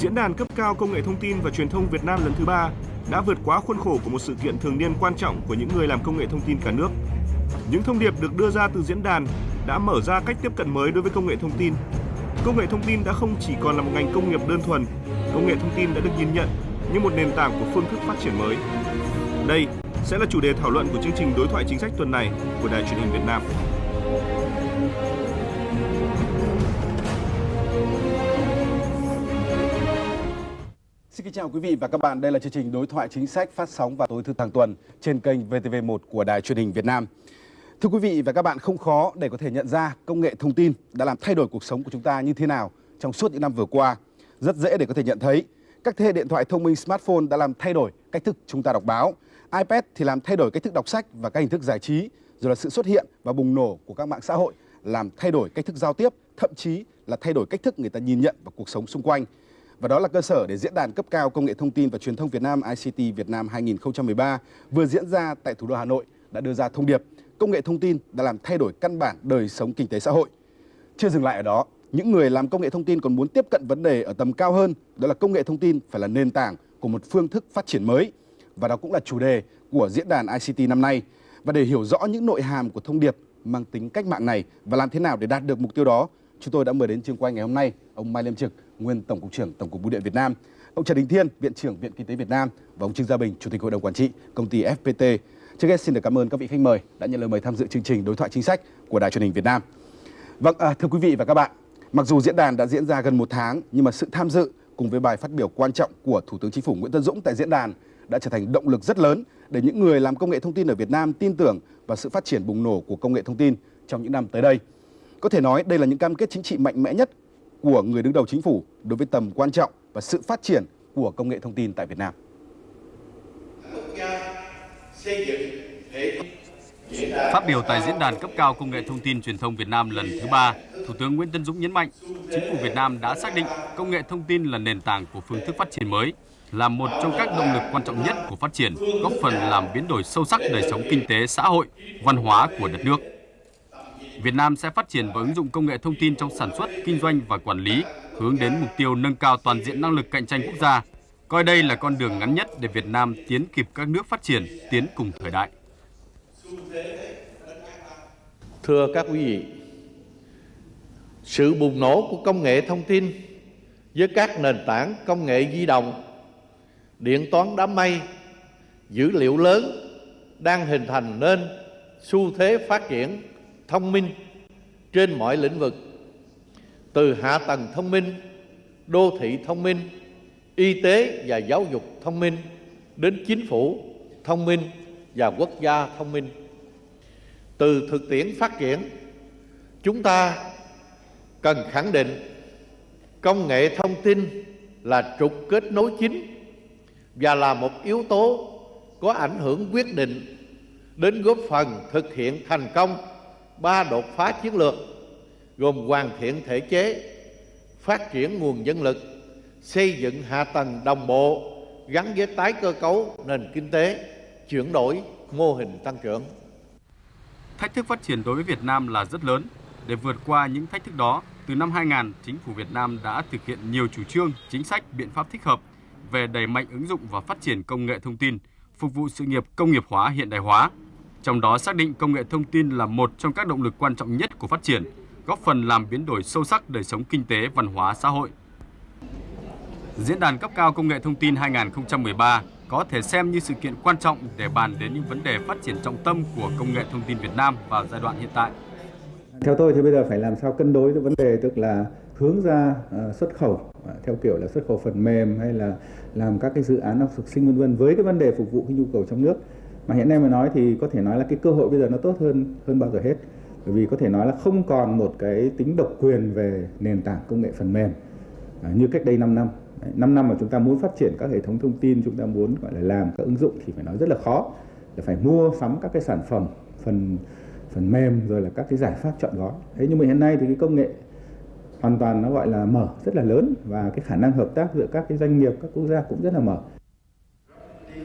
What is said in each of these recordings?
Diễn đàn cấp cao công nghệ thông tin và truyền thông Việt Nam lần thứ ba đã vượt quá khuôn khổ của một sự kiện thường niên quan trọng của những người làm công nghệ thông tin cả nước. Những thông điệp được đưa ra từ diễn đàn đã mở ra cách tiếp cận mới đối với công nghệ thông tin. Công nghệ thông tin đã không chỉ còn là một ngành công nghiệp đơn thuần, công nghệ thông tin đã được nhìn nhận như một nền tảng của phương thức phát triển mới. Đây sẽ là chủ đề thảo luận của chương trình đối thoại chính sách tuần này của Đài truyền hình Việt Nam. Xin kính chào quý vị và các bạn. Đây là chương trình đối thoại chính sách phát sóng vào tối thứ hàng tuần trên kênh VTV1 của Đài truyền hình Việt Nam. Thưa quý vị và các bạn, không khó để có thể nhận ra công nghệ thông tin đã làm thay đổi cuộc sống của chúng ta như thế nào trong suốt những năm vừa qua. Rất dễ để có thể nhận thấy các thế hệ điện thoại thông minh smartphone đã làm thay đổi cách thức chúng ta đọc báo. iPad thì làm thay đổi cách thức đọc sách và các hình thức giải trí, rồi là sự xuất hiện và bùng nổ của các mạng xã hội làm thay đổi cách thức giao tiếp, thậm chí là thay đổi cách thức người ta nhìn nhận vào cuộc sống xung quanh. Và đó là cơ sở để diễn đàn cấp cao công nghệ thông tin và truyền thông Việt Nam ICT Việt Nam 2013 vừa diễn ra tại thủ đô Hà Nội đã đưa ra thông điệp công nghệ thông tin đã làm thay đổi căn bản đời sống kinh tế xã hội. Chưa dừng lại ở đó, những người làm công nghệ thông tin còn muốn tiếp cận vấn đề ở tầm cao hơn, đó là công nghệ thông tin phải là nền tảng của một phương thức phát triển mới. Và đó cũng là chủ đề của diễn đàn ICT năm nay. Và để hiểu rõ những nội hàm của thông điệp mang tính cách mạng này và làm thế nào để đạt được mục tiêu đó, chúng tôi đã mời đến trường quay ngày hôm nay ông Mai Liêm Trực, nguyên Tổng cục trưởng Tổng cục Bưu điện Việt Nam, ông Trần Đình Thiên, Viện trưởng Viện Kinh tế Việt Nam và ông Trương Gia Bình, Chủ tịch Hội đồng Quản trị Công ty FPT. Trước hết xin được cảm ơn các vị khách mời đã nhận lời mời tham dự chương trình đối thoại chính sách của Đài truyền hình Việt Nam. Vâng, à, thưa quý vị và các bạn, mặc dù diễn đàn đã diễn ra gần một tháng nhưng mà sự tham dự cùng với bài phát biểu quan trọng của Thủ tướng Chính phủ Nguyễn Tân Dũng tại diễn đàn đã trở thành động lực rất lớn để những người làm công nghệ thông tin ở Việt Nam tin tưởng vào sự phát triển bùng nổ của công nghệ thông tin trong những năm tới đây. Có thể nói đây là những cam kết chính trị mạnh mẽ nhất của người đứng đầu chính phủ đối với tầm quan trọng và sự phát triển của công nghệ thông tin tại Việt Nam. Phát biểu tại diễn đàn cấp cao công nghệ thông tin truyền thông Việt Nam lần thứ ba, Thủ tướng Nguyễn Tân Dũng nhấn mạnh, chính phủ Việt Nam đã xác định công nghệ thông tin là nền tảng của phương thức phát triển mới, là một trong các động lực quan trọng nhất của phát triển, góp phần làm biến đổi sâu sắc đời sống kinh tế, xã hội, văn hóa của đất nước. Việt Nam sẽ phát triển và ứng dụng công nghệ thông tin trong sản xuất, kinh doanh và quản lý, hướng đến mục tiêu nâng cao toàn diện năng lực cạnh tranh quốc gia, coi đây là con đường ngắn nhất để Việt Nam tiến kịp các nước phát triển, tiến cùng thời đại. Thưa các quý vị, sự bùng nổ của công nghệ thông tin với các nền tảng công nghệ di động, điện toán đám mây, dữ liệu lớn đang hình thành nên xu thế phát triển thông minh trên mọi lĩnh vực từ hạ tầng thông minh đô thị thông minh y tế và giáo dục thông minh đến chính phủ thông minh và quốc gia thông minh. Từ thực tiễn phát triển chúng ta cần khẳng định công nghệ thông tin là trục kết nối chính và là một yếu tố có ảnh hưởng quyết định đến góp phần thực hiện thành công ba đột phá chiến lược gồm hoàn thiện thể chế, phát triển nguồn nhân lực, xây dựng hạ tầng đồng bộ gắn với tái cơ cấu nền kinh tế, chuyển đổi mô hình tăng trưởng. Thách thức phát triển đối với Việt Nam là rất lớn. Để vượt qua những thách thức đó, từ năm 2000, chính phủ Việt Nam đã thực hiện nhiều chủ trương, chính sách, biện pháp thích hợp về đẩy mạnh ứng dụng và phát triển công nghệ thông tin, phục vụ sự nghiệp công nghiệp hóa hiện đại hóa, trong đó xác định công nghệ thông tin là một trong các động lực quan trọng nhất của phát triển, góp phần làm biến đổi sâu sắc đời sống kinh tế, văn hóa, xã hội. Diễn đàn cấp cao công nghệ thông tin 2013 có thể xem như sự kiện quan trọng để bàn đến những vấn đề phát triển trọng tâm của công nghệ thông tin Việt Nam vào giai đoạn hiện tại. Theo tôi thì bây giờ phải làm sao cân đối cái vấn đề tức là hướng ra ờ, xuất khẩu ờ, theo kiểu là xuất khẩu phần mềm hay là làm các cái dự án học thực sinh vân vân với cái vấn đề phục vụ cái nhu cầu trong nước mà hiện nay mà nói thì có thể nói là cái cơ hội bây giờ nó tốt hơn hơn bao giờ hết bởi vì có thể nói là không còn một cái tính độc quyền về nền tảng công nghệ phần mềm ờ, như cách đây 5 năm. 5 năm mà chúng ta muốn phát triển các hệ thống thông tin, chúng ta muốn gọi là làm các ứng dụng thì phải nói rất là khó. Là phải mua sắm các cái sản phẩm phần phần mềm rồi là các cái giải pháp chọn gói. Thế nhưng mà hiện nay thì cái công nghệ hoàn toàn nó gọi là mở rất là lớn và cái khả năng hợp tác giữa các cái doanh nghiệp các quốc gia cũng rất là mở.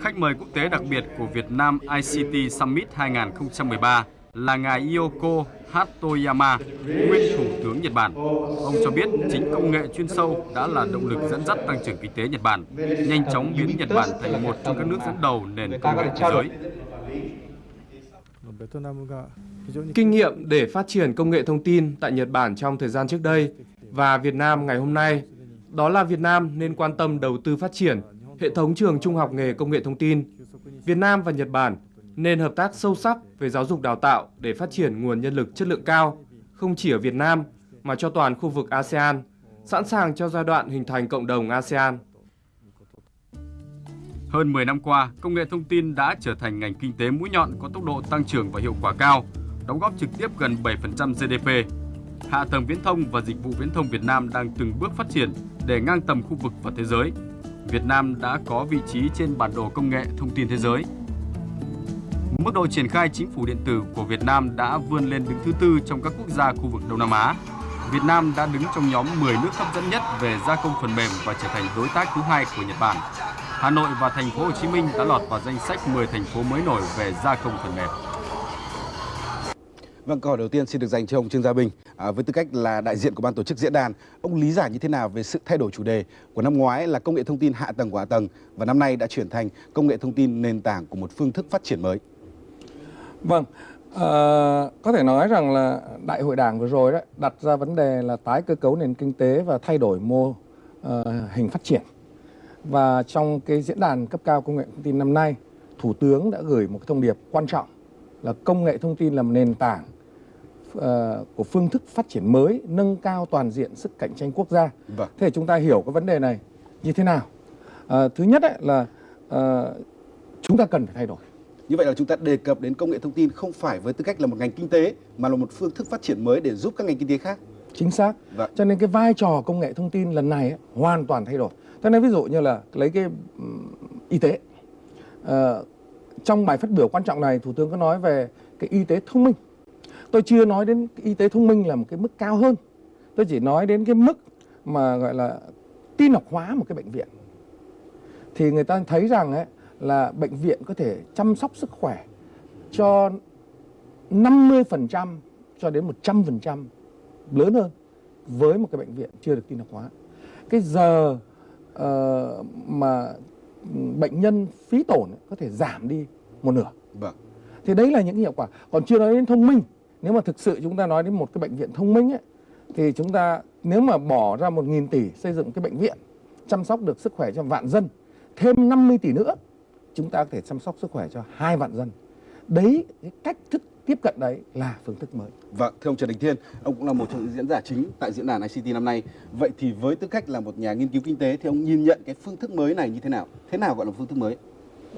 Khách mời quốc tế đặc biệt của Việt Nam ICT Summit 2013 là ngài Yoko Hatoyama, nguyên Thủ tướng Nhật Bản. Ông cho biết chính công nghệ chuyên sâu đã là động lực dẫn dắt tăng trưởng kinh tế Nhật Bản, nhanh chóng biến Nhật Bản thành một trong các nước dẫn đầu nền công nghệ thế giới. Kinh nghiệm để phát triển công nghệ thông tin tại Nhật Bản trong thời gian trước đây và Việt Nam ngày hôm nay, đó là Việt Nam nên quan tâm đầu tư phát triển hệ thống trường trung học nghề công nghệ thông tin. Việt Nam và Nhật Bản nên hợp tác sâu sắc về giáo dục đào tạo để phát triển nguồn nhân lực chất lượng cao, không chỉ ở Việt Nam mà cho toàn khu vực ASEAN, sẵn sàng cho giai đoạn hình thành cộng đồng ASEAN. Hơn 10 năm qua, công nghệ thông tin đã trở thành ngành kinh tế mũi nhọn có tốc độ tăng trưởng và hiệu quả cao, đóng góp trực tiếp gần 7% GDP. Hạ tầng viễn thông và dịch vụ viễn thông Việt Nam đang từng bước phát triển để ngang tầm khu vực và thế giới. Việt Nam đã có vị trí trên bản đồ công nghệ thông tin thế giới. Mức độ triển khai chính phủ điện tử của Việt Nam đã vươn lên đứng thứ tư trong các quốc gia khu vực Đông Nam Á. Việt Nam đã đứng trong nhóm 10 nước hấp dẫn nhất về gia công phần mềm và trở thành đối tác thứ hai của Nhật Bản. Hà Nội và thành phố Hồ Chí Minh đã lọt vào danh sách 10 thành phố mới nổi về gia công phần mềm. Vâng, câu hỏi đầu tiên xin được dành cho ông Trương Gia Bình. À, với tư cách là đại diện của ban tổ chức diễn đàn, ông lý giải như thế nào về sự thay đổi chủ đề của năm ngoái là công nghệ thông tin hạ tầng của hạ tầng và năm nay đã chuyển thành công nghệ thông tin nền tảng của một phương thức phát triển mới? Vâng, uh, có thể nói rằng là đại hội đảng vừa rồi đó đặt ra vấn đề là tái cơ cấu nền kinh tế và thay đổi mô uh, hình phát triển. Và trong cái diễn đàn cấp cao công nghệ thông tin năm nay, Thủ tướng đã gửi một cái thông điệp quan trọng là công nghệ thông tin là một nền tảng uh, của phương thức phát triển mới, nâng cao toàn diện sức cạnh tranh quốc gia. Vâng. Thế chúng ta hiểu cái vấn đề này như thế nào? Uh, thứ nhất ấy là uh, chúng ta cần phải thay đổi. Như vậy là chúng ta đề cập đến công nghệ thông tin không phải với tư cách là một ngành kinh tế mà là một phương thức phát triển mới để giúp các ngành kinh tế khác. Chính xác. Vâng. Cho nên cái vai trò công nghệ thông tin lần này ấy, hoàn toàn thay đổi. Cho nên ví dụ như là lấy cái um, y tế. Uh, trong bài phát biểu quan trọng này, Thủ tướng có nói về cái y tế thông minh. Tôi chưa nói đến y tế thông minh là một cái mức cao hơn. Tôi chỉ nói đến cái mức mà gọi là tin học hóa một cái bệnh viện. Thì người ta thấy rằng ấy, là bệnh viện có thể chăm sóc sức khỏe cho 50% cho đến 100% lớn hơn với một cái bệnh viện chưa được tin học hóa. Cái giờ uh, mà bệnh nhân phí tổn có thể giảm đi một nửa. Vâng. Thì đấy là những hiệu quả. Còn chưa nói đến thông minh. Nếu mà thực sự chúng ta nói đến một cái bệnh viện thông minh ấy, thì chúng ta nếu mà bỏ ra 1.000 tỷ xây dựng cái bệnh viện chăm sóc được sức khỏe cho vạn dân, thêm 50 tỷ nữa chúng ta có thể chăm sóc sức khỏe cho hai vạn dân. Đấy, cái cách thức tiếp cận đấy là phương thức mới. Vâng, thưa ông Trần Đình Thiên, ông cũng là một trong những diễn giả chính tại diễn đàn ICT năm nay. Vậy thì với tư cách là một nhà nghiên cứu kinh tế thì ông nhìn nhận cái phương thức mới này như thế nào? Thế nào gọi là phương thức mới?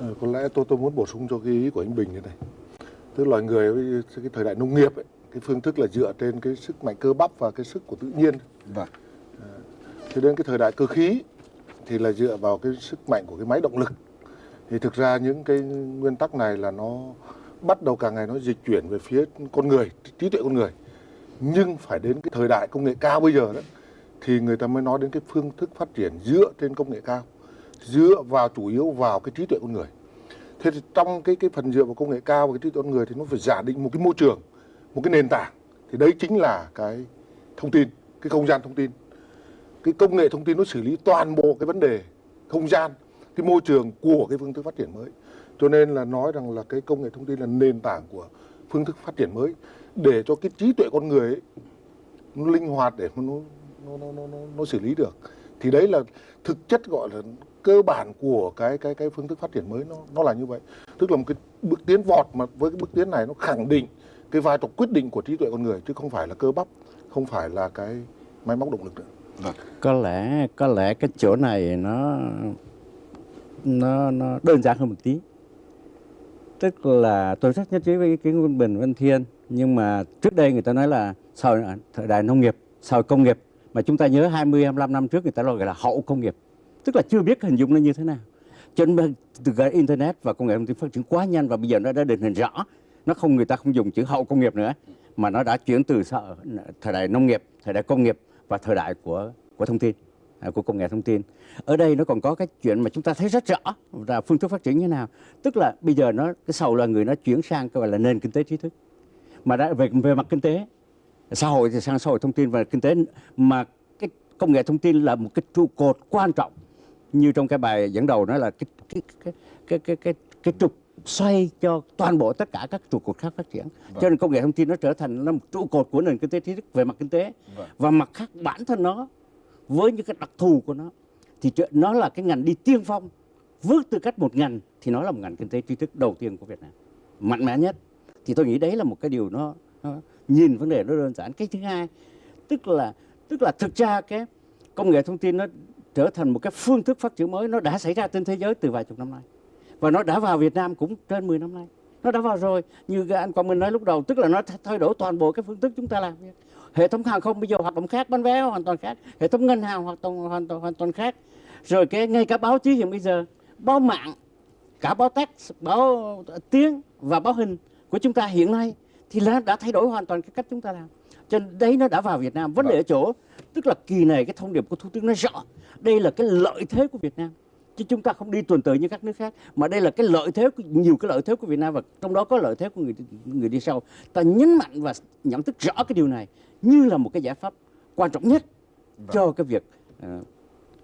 À, có lẽ tôi tôi muốn bổ sung cho cái ý của anh Bình như này. Tức loài người với cái thời đại nông nghiệp ấy, cái phương thức là dựa trên cái sức mạnh cơ bắp và cái sức của tự nhiên. Vâng. À, thế đến cái thời đại cơ khí thì là dựa vào cái sức mạnh của cái máy động lực thì thực ra những cái nguyên tắc này là nó bắt đầu càng ngày nó dịch chuyển về phía con người, trí tuệ con người. Nhưng phải đến cái thời đại công nghệ cao bây giờ đó, thì người ta mới nói đến cái phương thức phát triển dựa trên công nghệ cao, dựa vào chủ yếu vào cái trí tuệ con người. Thế thì trong cái cái phần dựa vào công nghệ cao và cái trí tuệ con người thì nó phải giả định một cái môi trường, một cái nền tảng. Thì đấy chính là cái thông tin, cái không gian thông tin. Cái công nghệ thông tin nó xử lý toàn bộ cái vấn đề không gian cái môi trường của cái phương thức phát triển mới. Cho nên là nói rằng là cái công nghệ thông tin là nền tảng của phương thức phát triển mới để cho cái trí tuệ con người ấy, nó linh hoạt để nó nó, nó nó nó nó xử lý được. Thì đấy là thực chất gọi là cơ bản của cái cái cái phương thức phát triển mới nó nó là như vậy. Tức là một cái bước tiến vọt mà với cái bước tiến này nó khẳng định cái vai trò quyết định của trí tuệ con người chứ không phải là cơ bắp không phải là cái máy móc động lực nữa. Vâng. có lẽ có lẽ cái chỗ này nó nó nó đơn giản hơn một tí. Tức là tôi rất nhất trí với ý kiến của Bình Văn Thiên, nhưng mà trước đây người ta nói là sau thời đại nông nghiệp, sau công nghiệp, mà chúng ta nhớ 20 25 năm trước người ta gọi là hậu công nghiệp. Tức là chưa biết hình dung nó như thế nào. Cho nên từ cái internet và công nghệ thông tin phát triển quá nhanh và bây giờ nó đã định hình rõ. Nó không, người ta không dùng chữ hậu công nghiệp nữa, mà nó đã chuyển từ thời đại nông nghiệp, thời đại công nghiệp và thời đại của của thông tin của công nghệ thông tin. Ở đây nó còn có cái chuyện mà chúng ta thấy rất rõ là phương thức phát triển như thế nào. Tức là bây giờ nó cái sau là người nó chuyển sang cái gọi là nền kinh tế trí thức. Mà đã về về mặt kinh tế xã hội thì sang xã hội thông tin và kinh tế. Mà cái công nghệ thông tin là một cái trụ cột quan trọng. Như trong cái bài dẫn đầu nói là cái cái cái cái cái cái, cái trục xoay cho toàn bộ tất cả các trụ cột khác phát triển. Cho nên công nghệ thông tin nó trở thành là một trụ cột của nền kinh tế trí thức về mặt kinh tế. Và mặt khác bản thân nó với những cái đặc thù của nó thì nó là cái ngành đi tiên phong. Với tư cách một ngành thì nó là một ngành kinh tế tri thức đầu tiên của Việt Nam. Mạnh mẽ nhất. Thì tôi nghĩ đấy là một cái điều nó, nó nhìn vấn đề nó đơn giản. Cái thứ hai tức là tức là thực ra cái công nghệ thông tin nó trở thành một cái phương thức phát triển mới nó đã xảy ra trên thế giới từ vài chục năm nay. Và nó đã vào Việt Nam cũng trên 10 năm nay. Nó đã vào rồi. Như anh Quang Minh nói lúc đầu tức là nó thay đổi toàn bộ cái phương thức chúng ta làm. việc hệ thống hàng không bây giờ hoạt động khác bán vé hoàn toàn khác. Hệ thống ngân hàng hoạt động hoàn toàn hoàn toàn khác. Rồi cái ngay cả báo chí hiện bây giờ báo mạng cả báo text báo tiếng và báo hình của chúng ta hiện nay thì là đã thay đổi hoàn toàn cái cách chúng ta làm. Cho nên đấy nó đã vào Việt Nam. Vấn đề ở chỗ tức là kỳ này cái thông điệp của thủ tướng nói rõ đây là cái lợi thế của Việt Nam. Chứ chúng ta không đi tuần tự như các nước khác mà đây là cái lợi thế của, nhiều cái lợi thế của Việt Nam và trong đó có lợi thế của người người đi sau. Ta nhấn mạnh và nhận thức rõ cái điều này như là một cái giải pháp quan trọng nhất cho cái việc ờ,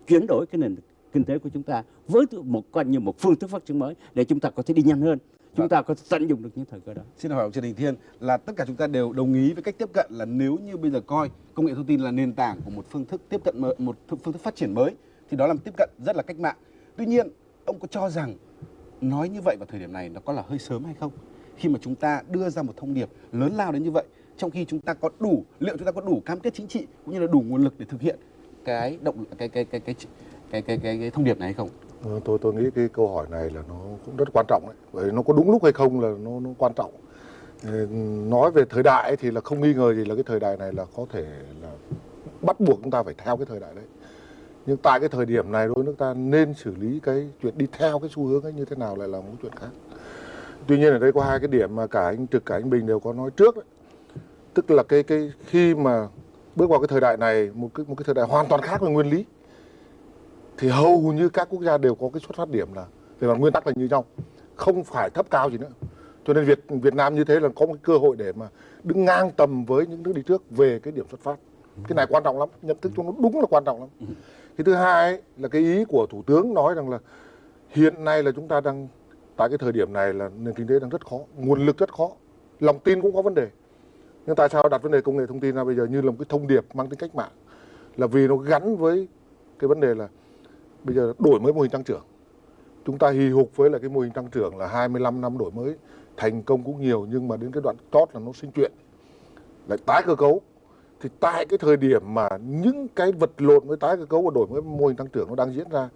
chuyển đổi cái nền kinh tế của chúng ta với một coi như một phương thức phát triển mới để chúng ta có thể đi nhanh hơn chúng ta có thể tận dụng được những thời cơ đó Xin hỏi ông Trần Đình Thiên là tất cả chúng ta đều đồng ý với cách tiếp cận là nếu như bây giờ coi công nghệ thông tin là nền tảng của một phương thức tiếp cận mới, một phương thức phát triển mới thì đó là một tiếp cận rất là cách mạng. Tuy nhiên, ông có cho rằng nói như vậy vào thời điểm này nó có là hơi sớm hay không? Khi mà chúng ta đưa ra một thông điệp lớn lao đến như vậy, trong khi chúng ta có đủ liệu chúng ta có đủ cam kết chính trị cũng như là đủ nguồn lực để thực hiện cái động cái cái cái cái cái cái cái, cái thông điệp này hay không? À, tôi tôi nghĩ cái câu hỏi này là nó cũng rất quan trọng đấy bởi nó có đúng lúc hay không là nó nó quan trọng ờ, nói về thời đại ấy thì là không nghi ngờ gì là cái thời đại này là có thể là bắt buộc chúng ta phải theo cái thời đại đấy nhưng tại cái thời điểm này đối nước ta nên xử lý cái chuyện đi theo cái xu hướng ấy như thế nào lại là một chuyện khác tuy nhiên ở đây có hai cái điểm mà cả anh trực cả anh bình đều có nói trước đấy tức là cái cái khi mà bước vào cái thời đại này một cái một cái thời đại hoàn toàn khác về nguyên lý thì hầu như các quốc gia đều có cái xuất phát điểm là về mặt nguyên tắc là như nhau không phải thấp cao gì nữa. Cho nên Việt Việt Nam như thế là có một cái cơ hội để mà đứng ngang tầm với những nước đi trước về cái điểm xuất phát. Cái này quan trọng lắm nhận thức cho nó đúng là quan trọng lắm. Cái thứ hai ấy, là cái ý của thủ tướng nói rằng là hiện nay là chúng ta đang tại cái thời điểm này là nền kinh tế đang rất khó nguồn lực rất khó lòng tin cũng có vấn đề nhưng tại sao đặt vấn đề công nghệ thông tin ra bây giờ như là một cái thông điệp mang tính cách mạng? Là vì nó gắn với cái vấn đề là bây giờ đổi mới mô hình tăng trưởng. Chúng ta hì hục với là cái mô hình tăng trưởng là 25 năm đổi mới, thành công cũng nhiều nhưng mà đến cái đoạn chót là nó sinh chuyện, lại tái cơ cấu. Thì tại cái thời điểm mà những cái vật lộn với tái cơ cấu và đổi mới mô hình tăng trưởng nó đang diễn ra,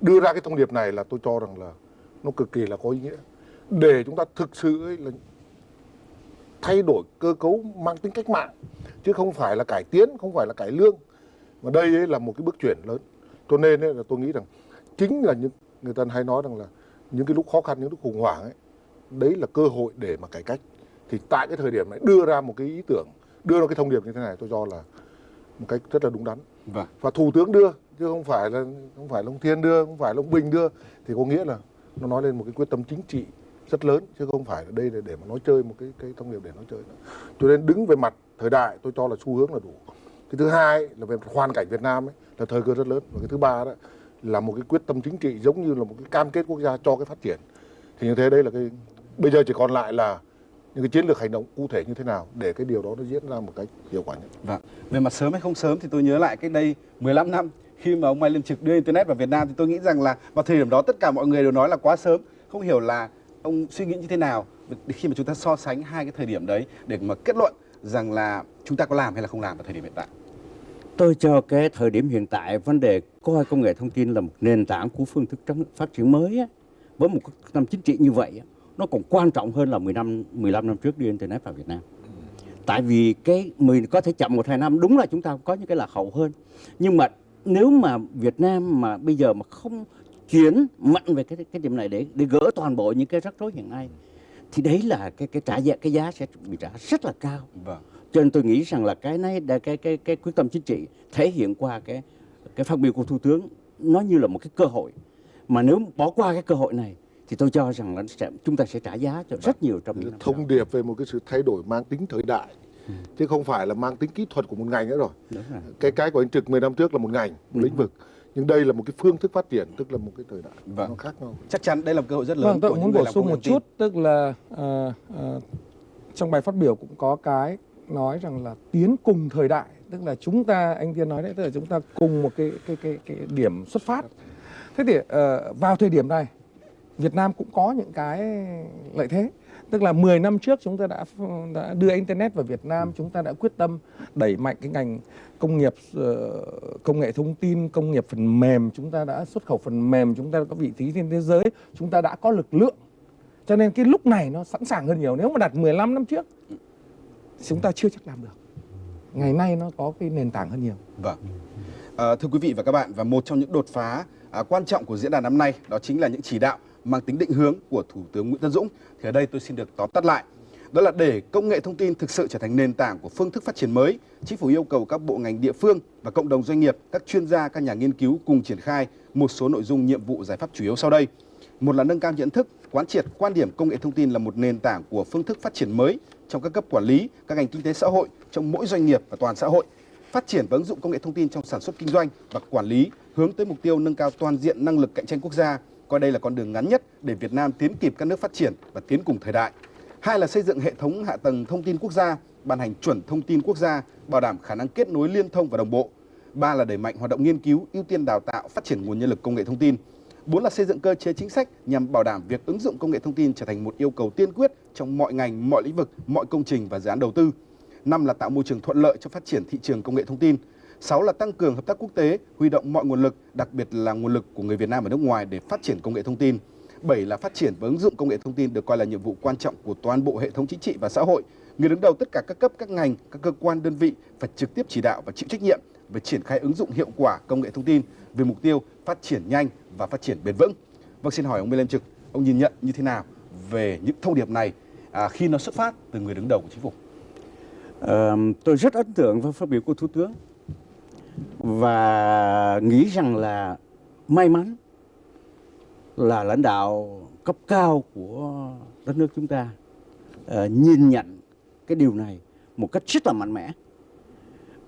đưa ra cái thông điệp này là tôi cho rằng là nó cực kỳ là có ý nghĩa. Để chúng ta thực sự ấy là thay đổi cơ cấu mang tính cách mạng chứ không phải là cải tiến không phải là cải lương. Mà đây ấy là một cái bước chuyển lớn. Cho nên ấy là tôi nghĩ rằng chính là những người ta hay nói rằng là những cái lúc khó khăn những lúc khủng hoảng ấy đấy là cơ hội để mà cải cách. Thì tại cái thời điểm này đưa ra một cái ý tưởng đưa ra cái thông điệp như thế này tôi cho là một cách rất là đúng đắn. Vâng. và thủ tướng đưa chứ không phải là không phải là ông Thiên đưa không phải là ông Bình đưa thì có nghĩa là nó nói lên một cái quyết tâm chính trị rất lớn chứ không phải là đây là để mà nói chơi một cái cái thông điệp để nói chơi nữa. cho nên đứng về mặt thời đại tôi cho là xu hướng là đủ. Cái thứ hai là về hoàn cảnh Việt Nam ấy là thời cơ rất lớn. Và cái thứ ba đó là một cái quyết tâm chính trị giống như là một cái cam kết quốc gia cho cái phát triển. Thì như thế đây là cái bây giờ chỉ còn lại là những cái chiến lược hành động cụ thể như thế nào để cái điều đó nó diễn ra một cách hiệu quả nhất. Vâng. Về mặt sớm hay không sớm thì tôi nhớ lại cách đây 15 năm khi mà ông Mai Liên Trực đưa internet vào Việt Nam thì tôi nghĩ rằng là vào thời điểm đó tất cả mọi người đều nói là quá sớm, không hiểu là ông suy nghĩ như thế nào khi mà chúng ta so sánh hai cái thời điểm đấy để mà kết luận rằng là chúng ta có làm hay là không làm vào thời điểm hiện tại. Tôi cho cái thời điểm hiện tại vấn đề coi công nghệ thông tin là một nền tảng của phương thức phát triển mới á, với một năm chính trị như vậy á, nó còn quan trọng hơn là 10 năm 15 năm trước đưa internet vào Việt Nam. Tại vì cái 10 có thể chậm một hai năm đúng là chúng ta có những cái lạc hậu hơn. Nhưng mà nếu mà Việt Nam mà bây giờ mà không chuyển mạnh về cái cái điểm này để để gỡ toàn bộ những cái rắc rối hiện nay thì đấy là cái cái trả giá cái giá sẽ bị trả rất là cao. Vâng. cho nên tôi nghĩ rằng là cái này đã cái cái cái quyết tâm chính trị thể hiện qua cái cái phát biểu của thủ tướng nó như là một cái cơ hội. Mà nếu bỏ qua cái cơ hội này thì tôi cho rằng là sẽ, chúng ta sẽ trả giá cho rất nhiều trong những năm sau. thông điệp về một cái sự thay đổi mang tính thời đại chứ không phải là mang tính kỹ thuật của một ngành nữa rồi. Đúng rồi. cái cái của anh trực 10 năm trước là một ngành một lĩnh vực nhưng đây là một cái phương thức phát triển tức là một cái thời đại Vâng. nó khác nhau Chắc chắn đây là một cơ hội rất lớn Vâng, tôi của muốn người bổ sung một chút, tức là ờ, ờ, trong bài phát biểu cũng có cái nói rằng là tiến cùng thời đại, tức là chúng ta anh Thiên nói đấy, tức là chúng ta cùng một cái cái cái cái điểm xuất phát. Thế thì ờ, vào thời điểm này, Việt Nam cũng có những cái lợi thế. Tức là 10 năm trước chúng ta đã đã đưa internet vào Việt Nam, chúng ta đã quyết tâm đẩy mạnh cái ngành công nghiệp ờ, công nghệ thông tin, công nghiệp phần mềm, chúng ta đã xuất khẩu phần mềm, chúng ta đã có vị trí trên thế giới, chúng ta đã có lực lượng. Cho nên cái lúc này nó sẵn sàng hơn nhiều. Nếu mà đặt 15 năm trước chúng ta chưa chắc làm được. Ngày nay nó có cái nền tảng hơn nhiều. Vâng. À, thưa quý vị và các bạn, và một trong những đột phá à, quan trọng của diễn đàn năm nay đó chính là những chỉ đạo mang tính định hướng của Thủ tướng Nguyễn Tân Dũng. Thì ở đây tôi xin được tóm tắt lại. Đó là để công nghệ thông tin thực sự trở thành nền tảng của phương thức phát triển mới, chính phủ yêu cầu các bộ ngành địa phương và cộng đồng doanh nghiệp, các chuyên gia, các nhà nghiên cứu cùng triển khai một số nội dung nhiệm vụ giải pháp chủ yếu sau đây. Một là nâng cao nhận thức, quán triệt quan điểm công nghệ thông tin là một nền tảng của phương thức phát triển mới trong các cấp quản lý, các ngành kinh tế xã hội, trong mỗi doanh nghiệp và toàn xã hội phát triển và ứng dụng công nghệ thông tin trong sản xuất kinh doanh và quản lý hướng tới mục tiêu nâng cao toàn diện năng lực cạnh tranh quốc gia coi đây là con đường ngắn nhất để Việt Nam tiến kịp các nước phát triển và tiến cùng thời đại. Hai là xây dựng hệ thống hạ tầng thông tin quốc gia, ban hành chuẩn thông tin quốc gia, bảo đảm khả năng kết nối liên thông và đồng bộ. Ba là đẩy mạnh hoạt động nghiên cứu, ưu tiên đào tạo, phát triển nguồn nhân lực công nghệ thông tin. Bốn là xây dựng cơ chế chính sách nhằm bảo đảm việc ứng dụng công nghệ thông tin trở thành một yêu cầu tiên quyết trong mọi ngành, mọi lĩnh vực, mọi công trình và dự án đầu tư. Năm là tạo môi trường thuận lợi cho phát triển thị trường công nghệ thông tin. Sáu là tăng cường hợp tác quốc tế, huy động mọi nguồn lực, đặc biệt là nguồn lực của người Việt Nam ở nước ngoài để phát triển công nghệ thông tin. Bảy là phát triển và ứng dụng công nghệ thông tin được coi là nhiệm vụ quan trọng của toàn bộ hệ thống chính trị và xã hội. Người đứng đầu tất cả các cấp, các ngành, các cơ quan đơn vị phải trực tiếp chỉ đạo và chịu trách nhiệm về triển khai ứng dụng hiệu quả công nghệ thông tin về mục tiêu phát triển nhanh và phát triển bền vững. Vâng, xin hỏi ông Lê Lâm Trực, ông nhìn nhận như thế nào về những thông điệp này à, khi nó xuất phát từ người đứng đầu của chính phủ? À, tôi rất ấn tượng với phát biểu của Thủ tướng và nghĩ rằng là may mắn là lãnh đạo cấp cao của đất nước chúng ta ờ, nhìn nhận cái điều này một cách rất là mạnh mẽ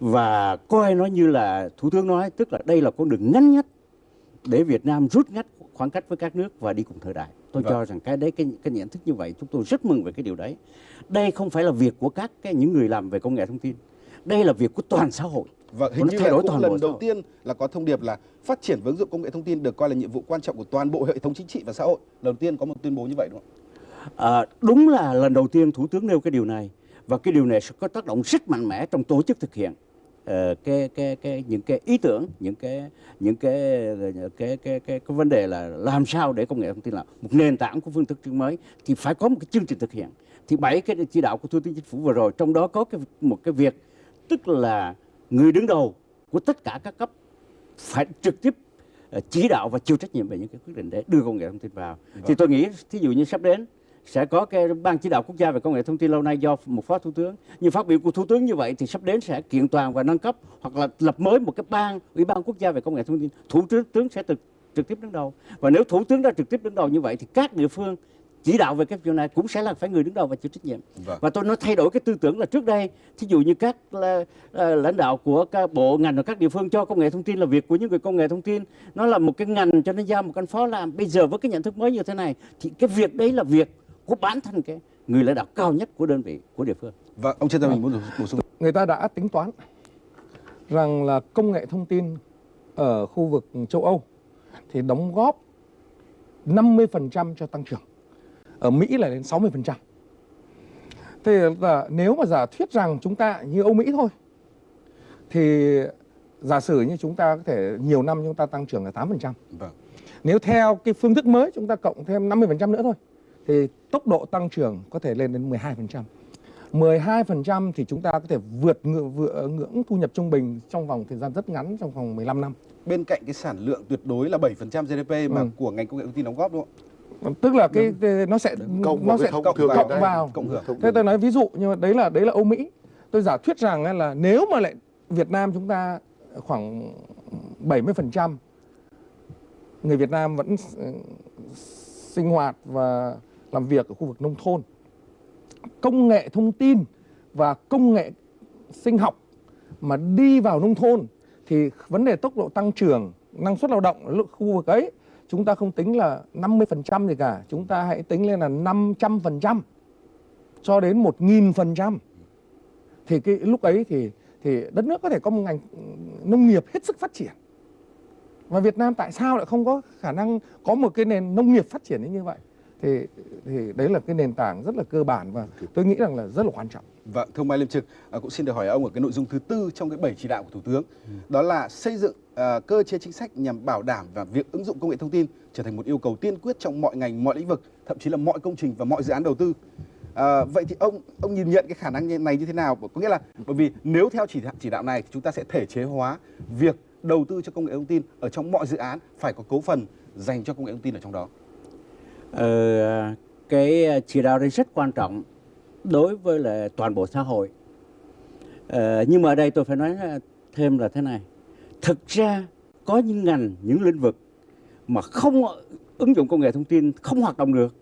và coi nó như là Thủ tướng nói tức là đây là con đường ngắn nhất để Việt Nam rút ngắn khoảng cách với các nước và đi cùng thời đại. Tôi Vâng. cho rằng cái đấy cái cái nhận thức như vậy chúng tôi rất mừng về cái điều đấy. Đây không phải là việc của các cái những người làm về công nghệ thông tin. Đây là việc của toàn xã hội. Vâng, hình như thay là đổi cũng toàn lần đầu hội. tiên là có thông điệp là phát triển và ứng dụng công nghệ thông tin được coi là nhiệm vụ quan trọng của toàn bộ hệ thống chính trị và xã hội. Lần đầu tiên có một tuyên bố như vậy đúng không? À, đúng là lần đầu tiên Thủ tướng nêu cái điều này và cái điều này sẽ có tác động rất mạnh mẽ trong tổ chức thực hiện ờ, cái cái cái những cái ý tưởng những cái những cái cái cái cái, cái, cái vấn đề là làm sao để công nghệ thông tin là một nền tảng của phương thức chương mới thì phải có một cái chương trình thực hiện thì bảy cái chỉ đạo của thủ tướng chính phủ vừa rồi trong đó có cái một cái việc tức là người đứng đầu của tất cả các cấp phải trực tiếp ờ, chỉ đạo và chịu trách nhiệm về những cái quyết định để đưa công nghệ thông tin vào. Thì tôi nghĩ thí dụ như sắp đến sẽ có cái ban chỉ đạo quốc gia về công nghệ thông tin lâu nay do một phó thủ tướng nhưng phát biểu của thủ tướng như vậy thì sắp đến sẽ kiện toàn và nâng cấp hoặc là lập mới một cái ban ủy ban quốc gia về công nghệ thông tin. Thủ tướng tướng sẽ trực trực tiếp đứng đầu. Và nếu thủ tướng đã trực tiếp đứng đầu như vậy thì các địa phương chỉ đạo về cái việc này cũng sẽ là phải người đứng đầu và chịu trách nhiệm Vâng. và tôi nó thay đổi cái tư tưởng là trước đây thí dụ như các là, là, lãnh đạo của các bộ ngành và các địa phương cho công nghệ thông tin là việc của những người công nghệ thông tin nó là một cái ngành cho nên giao một con phó làm bây giờ với cái nhận thức mới như thế này thì cái việc đấy là việc của bản thân cái người lãnh đạo cao nhất của đơn vị của địa phương Vâng, ông Trần Gia Bình muốn bổ- bổ sung. người ta đã tính toán rằng là công nghệ thông tin ở khu vực châu Âu thì đóng góp 50% cho tăng trưởng. Ở Mỹ là đến 60%. Thế là nếu mà giả thuyết rằng chúng ta như Âu Mỹ thôi thì giả sử như chúng ta có thể nhiều năm chúng ta tăng trưởng là 8%. Vâng. Nếu theo cái phương thức mới chúng ta cộng thêm 50% nữa thôi thì tốc độ tăng trưởng có thể lên đến 12%. 12% thì chúng ta có thể vượt ngưỡng, vượt ngưỡng thu nhập trung bình trong vòng thời gian rất ngắn trong vòng 15 năm. Bên cạnh cái sản lượng tuyệt đối là 7% GDP mà Ừ. của ngành công nghệ thông tin đóng góp đúng không? Tức là cái, nó sẽ cộng nó sẽ cộng, cộng đấy. vào. Cộng hưởng. Thế tôi nói ví dụ nhưng mà đấy là đấy là Âu Mỹ. tôi giả thuyết rằng là nếu mà lại Việt Nam chúng ta khoảng 70% người Việt Nam vẫn sinh hoạt và làm việc ở khu vực nông thôn. Công nghệ thông tin và công nghệ sinh học mà đi vào nông thôn thì vấn đề tốc độ tăng trưởng năng suất lao động ở khu vực ấy chúng ta không tính là 50% gì cả, chúng ta hãy tính lên là 500% cho đến 1000%. Thì cái lúc ấy thì thì đất nước có thể có một ngành nông nghiệp hết sức phát triển. Và Việt Nam tại sao lại không có khả năng có một cái nền nông nghiệp phát triển như vậy? Thì thì đấy là cái nền tảng rất là cơ bản và tôi nghĩ rằng là rất là quan trọng. Vâng, thưa ông Mai Liêm Trực, à, cũng xin được hỏi ông ở cái nội dung thứ tư trong cái bảy chỉ đạo của Thủ tướng, đó là xây dựng Ờ, cơ chế chính sách nhằm bảo đảm và việc ứng dụng công nghệ thông tin trở thành một yêu cầu tiên quyết trong mọi ngành, mọi lĩnh vực, thậm chí là mọi công trình và mọi dự án đầu tư. À, vậy thì ông ông nhìn nhận cái khả năng này như thế nào? Có nghĩa là bởi vì nếu theo chỉ chỉ đạo này thì chúng ta sẽ thể chế hóa việc đầu tư cho công nghệ thông tin ở trong mọi dự án phải có cấu phần dành cho công nghệ thông tin ở trong đó. Ờ, cái chỉ đạo này rất quan trọng đối với là toàn bộ xã hội. Ờ, nhưng mà ở đây tôi phải nói thêm là thế này. Thực ra có những ngành, những lĩnh vực mà không ứng dụng công nghệ thông tin không hoạt động được.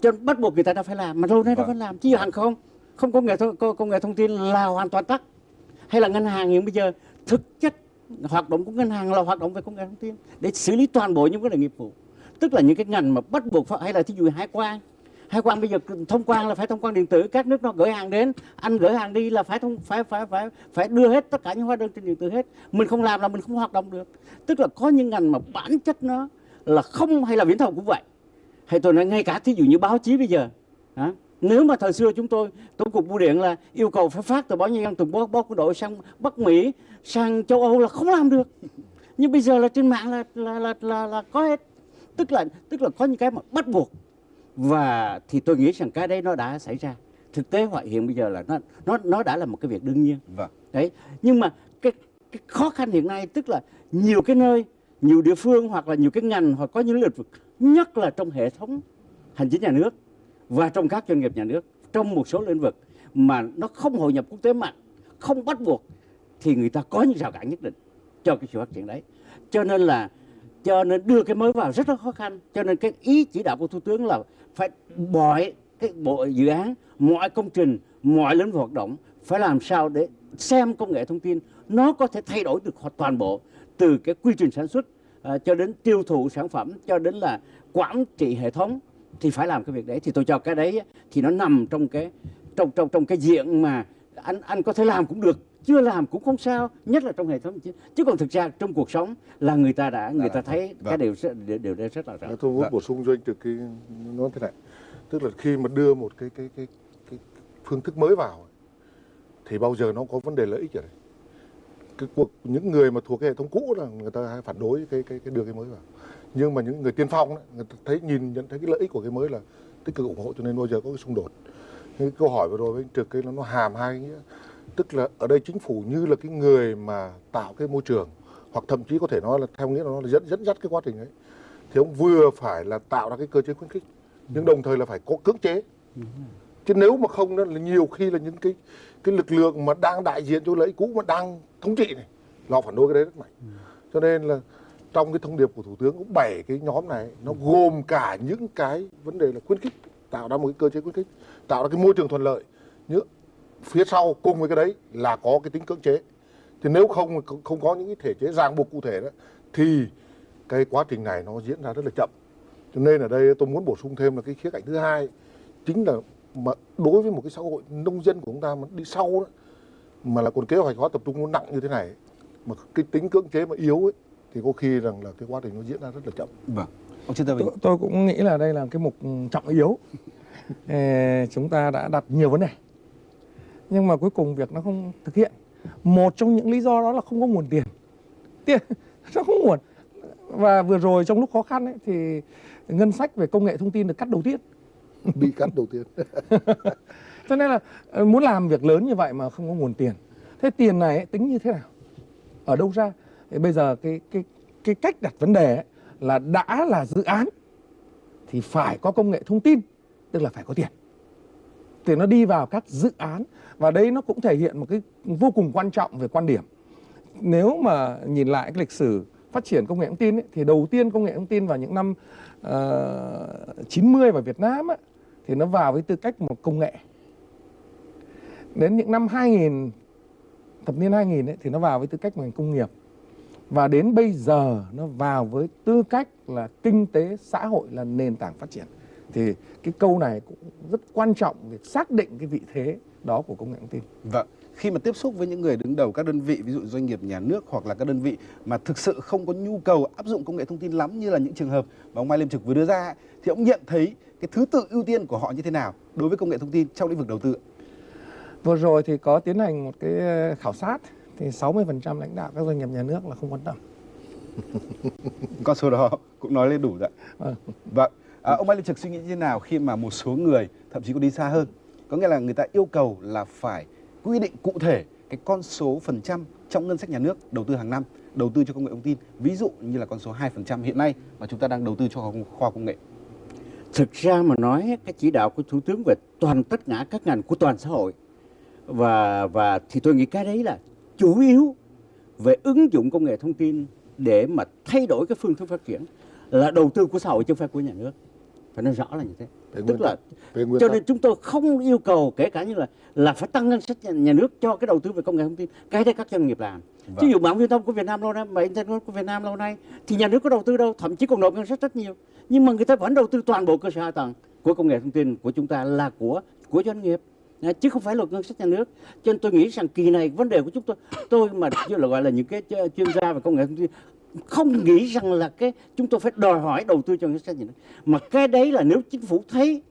Cho nên bắt buộc người ta đã phải làm, mà lâu nay đã Vâng. phải làm. Chứ hàng không, không có nghệ thông, công nghệ thông tin là hoàn toàn tắc. Hay là ngân hàng hiện bây giờ thực chất hoạt động của ngân hàng là hoạt động về công nghệ thông tin để xử lý toàn bộ những vấn đề nghiệp vụ tức là những cái ngành mà bắt buộc phải hay là thí dụ hải quan hải quan bây giờ thông quan là phải thông quan điện tử các nước nó gửi hàng đến. Anh gửi hàng đi là phải thông phải phải phải phải đưa hết tất cả những hóa đơn trên điện tử hết. Mình không làm là mình không hoạt động được. Tức là có những ngành mà bản chất nó là không hay là viễn thông cũng vậy. Hay tôi nói ngay cả thí dụ như báo chí bây giờ hả? nếu mà thời xưa chúng tôi tổng cục bưu điện là yêu cầu phải phát từ báo nhân dân từ báo, báo quân đội sang bắc mỹ sang châu âu là không làm được. Nhưng bây giờ là trên mạng là là là là, là có hết. Tức là tức là có những cái mà bắt buộc và thì tôi nghĩ rằng cái đấy nó đã xảy ra. Thực tế hoại hiện bây giờ là nó nó nó đã là một cái việc đương nhiên. Vâng. đấy nhưng mà cái, cái khó khăn hiện nay tức là nhiều cái nơi nhiều địa phương hoặc là nhiều cái ngành hoặc có những lĩnh vực nhất là trong hệ thống hành chính nhà nước và trong các doanh nghiệp nhà nước trong một số lĩnh vực mà nó không hội nhập quốc tế mạnh không bắt buộc thì người ta có những rào cản nhất định cho cái sự phát triển đấy. Cho nên là cho nên đưa cái mới vào rất là khó khăn. Cho nên cái ý chỉ đạo của thủ tướng là phải mọi cái bộ dự án mọi công trình mọi lĩnh vực hoạt động phải làm sao để xem công nghệ thông tin nó có thể thay đổi được toàn bộ từ cái quy trình sản xuất à, cho đến tiêu thụ sản phẩm cho đến là quản trị hệ thống thì phải làm cái việc đấy. Thì tôi cho cái đấy thì nó nằm trong cái trong trong trong cái diện mà anh anh có thể làm cũng được chưa làm cũng không sao nhất là trong hệ thống chứ, chứ còn thực ra trong cuộc sống là người ta đã người ta thấy cái Vâng. điều rất điều, điều đấy rất là rõ. Tôi muốn Vâng. bổ sung cho anh từ cái nó thế này. Tức là khi mà đưa một cái cái cái cái phương thức mới vào thì bao giờ nó có vấn đề lợi ích ở đây? Cái cuộc những người mà thuộc cái hệ thống cũ là người ta hay phản đối cái cái cái đưa cái mới vào. Nhưng mà những người tiên phong ấy, người ta thấy nhìn nhận thấy cái lợi ích của cái mới là tích cực ủng hộ cho nên bao giờ có cái xung đột. Cái câu hỏi vừa rồi với anh trực cái nó, nó hàm hai nghĩa tức là ở đây chính phủ như là cái người mà tạo cái môi trường, hoặc thậm chí có thể nói là theo nghĩa là nó là dẫn dẫn dắt cái quá trình ấy. Thì ông vừa phải là tạo ra cái cơ chế khuyến khích, nhưng đồng thời là phải có cưỡng chế. Chứ nếu mà không đó là nhiều khi là những cái cái lực lượng mà đang đại diện cho lợi cũ mà đang thống trị này lo phản đối cái đấy rất mạnh. Cho nên là trong cái thông điệp của thủ tướng cũng bảy cái nhóm này, nó gồm cả những cái vấn đề là khuyến khích, tạo ra một cái cơ chế khuyến khích, tạo ra cái môi trường thuận lợi nhưng phía sau cùng với cái đấy là có cái tính cưỡng chế thì nếu không không có những cái thể chế ràng buộc cụ thể đó thì cái quá trình này nó diễn ra rất là chậm cho nên ở đây tôi muốn bổ sung thêm là cái khía cạnh thứ hai chính là mà đối với một cái xã hội nông dân của chúng ta mà đi sau đó mà là còn kế hoạch hóa tập trung nó nặng như thế này mà cái tính cưỡng chế mà yếu ấy thì có khi rằng là cái quá trình nó diễn ra rất là chậm Vâng. Ông. Tôi, tôi cũng nghĩ là đây là cái mục trọng yếu. Ê, chúng ta đã đặt nhiều vấn đề. Nhưng mà cuối cùng việc nó không thực hiện. Một trong những lý do đó là không có nguồn tiền. Tiền nó không nguồn. Và vừa rồi trong lúc khó khăn ấy, thì ngân sách về công nghệ thông tin được cắt đầu tiên. bị cắt đầu tiên Cho nên là ờ, muốn làm việc lớn như vậy mà không có nguồn tiền. Thế tiền này ấy, tính như thế nào? Ở đâu ra? Thì bây giờ cái cái cái cách đặt vấn đề ấy, là đã là dự án thì phải có công nghệ thông tin, tức là phải có tiền thì nó đi vào các dự án và đây nó cũng thể hiện một cái vô cùng quan trọng về quan điểm. Nếu mà nhìn lại cái lịch sử phát triển công nghệ thông tin ấy, thì đầu tiên công nghệ thông tin vào những năm ờ, uh, 90 vào Việt Nam ấy, thì nó vào với tư cách một công nghệ. Đến những năm 2000 thập niên 2000 ấy, thì nó vào với tư cách ngành công nghiệp. Và đến bây giờ nó vào với tư cách là kinh tế xã hội là nền tảng phát triển thì cái câu này cũng rất quan trọng để xác định cái vị thế đó của công nghệ thông tin. Vâng, khi mà tiếp xúc với những người đứng đầu các đơn vị ví dụ doanh nghiệp nhà nước hoặc là các đơn vị mà thực sự không có nhu cầu áp dụng công nghệ thông tin lắm như là những trường hợp mà ông Mai Liêm Trực vừa đưa ra thì ông nhận thấy cái thứ tự ưu tiên của họ như thế nào đối với công nghệ thông tin trong lĩnh vực đầu tư? Vừa rồi thì có tiến hành một cái khảo sát thì 60% lãnh đạo các doanh nghiệp nhà nước là không quan tâm. Con số đó cũng nói lên đủ rồi. Vâng. vâng. À, ông Mai Lê Trực suy nghĩ như thế nào khi mà một số người thậm chí có đi xa hơn? Có nghĩa là người ta yêu cầu là phải quy định cụ thể cái con số phần trăm trong ngân sách nhà nước đầu tư hàng năm đầu tư cho công nghệ thông tin ví dụ như là con số 2% hiện nay mà chúng ta đang đầu tư cho khoa công nghệ. Thực ra mà nói cái chỉ đạo của thủ tướng về toàn tất cả các ngành của toàn xã hội và và thì tôi nghĩ cái đấy là chủ yếu về ứng dụng công nghệ thông tin để mà thay đổi cái phương thức phát triển là đầu tư của xã hội chứ không phải của nhà nước phải nói rõ là như thế. Về tức là cho nên chúng tôi không yêu cầu kể cả như là là phải tăng ngân sách nhà, nhà nước cho cái đầu tư về công nghệ thông tin. Cái đấy các doanh nghiệp làm. Vâng. ví dụ mạng viễn thông của Việt Nam lâu nay mạng internet của Việt Nam lâu nay thì nhà nước có đầu tư đâu thậm chí còn nộp ngân sách rất nhiều. Nhưng mà người ta vẫn đầu tư toàn bộ cơ sở hạ tầng của công nghệ thông tin của chúng ta là của của doanh nghiệp. Chứ không phải là ngân sách nhà nước. Cho nên tôi nghĩ rằng kỳ này vấn đề của chúng tôi tôi mà như là gọi là những cái chuyên gia về công nghệ thông tin không nghĩ rằng là cái chúng tôi phải đòi hỏi đầu tư cho ngân sách nhà nước. Mà cái đấy là nếu chính phủ thấy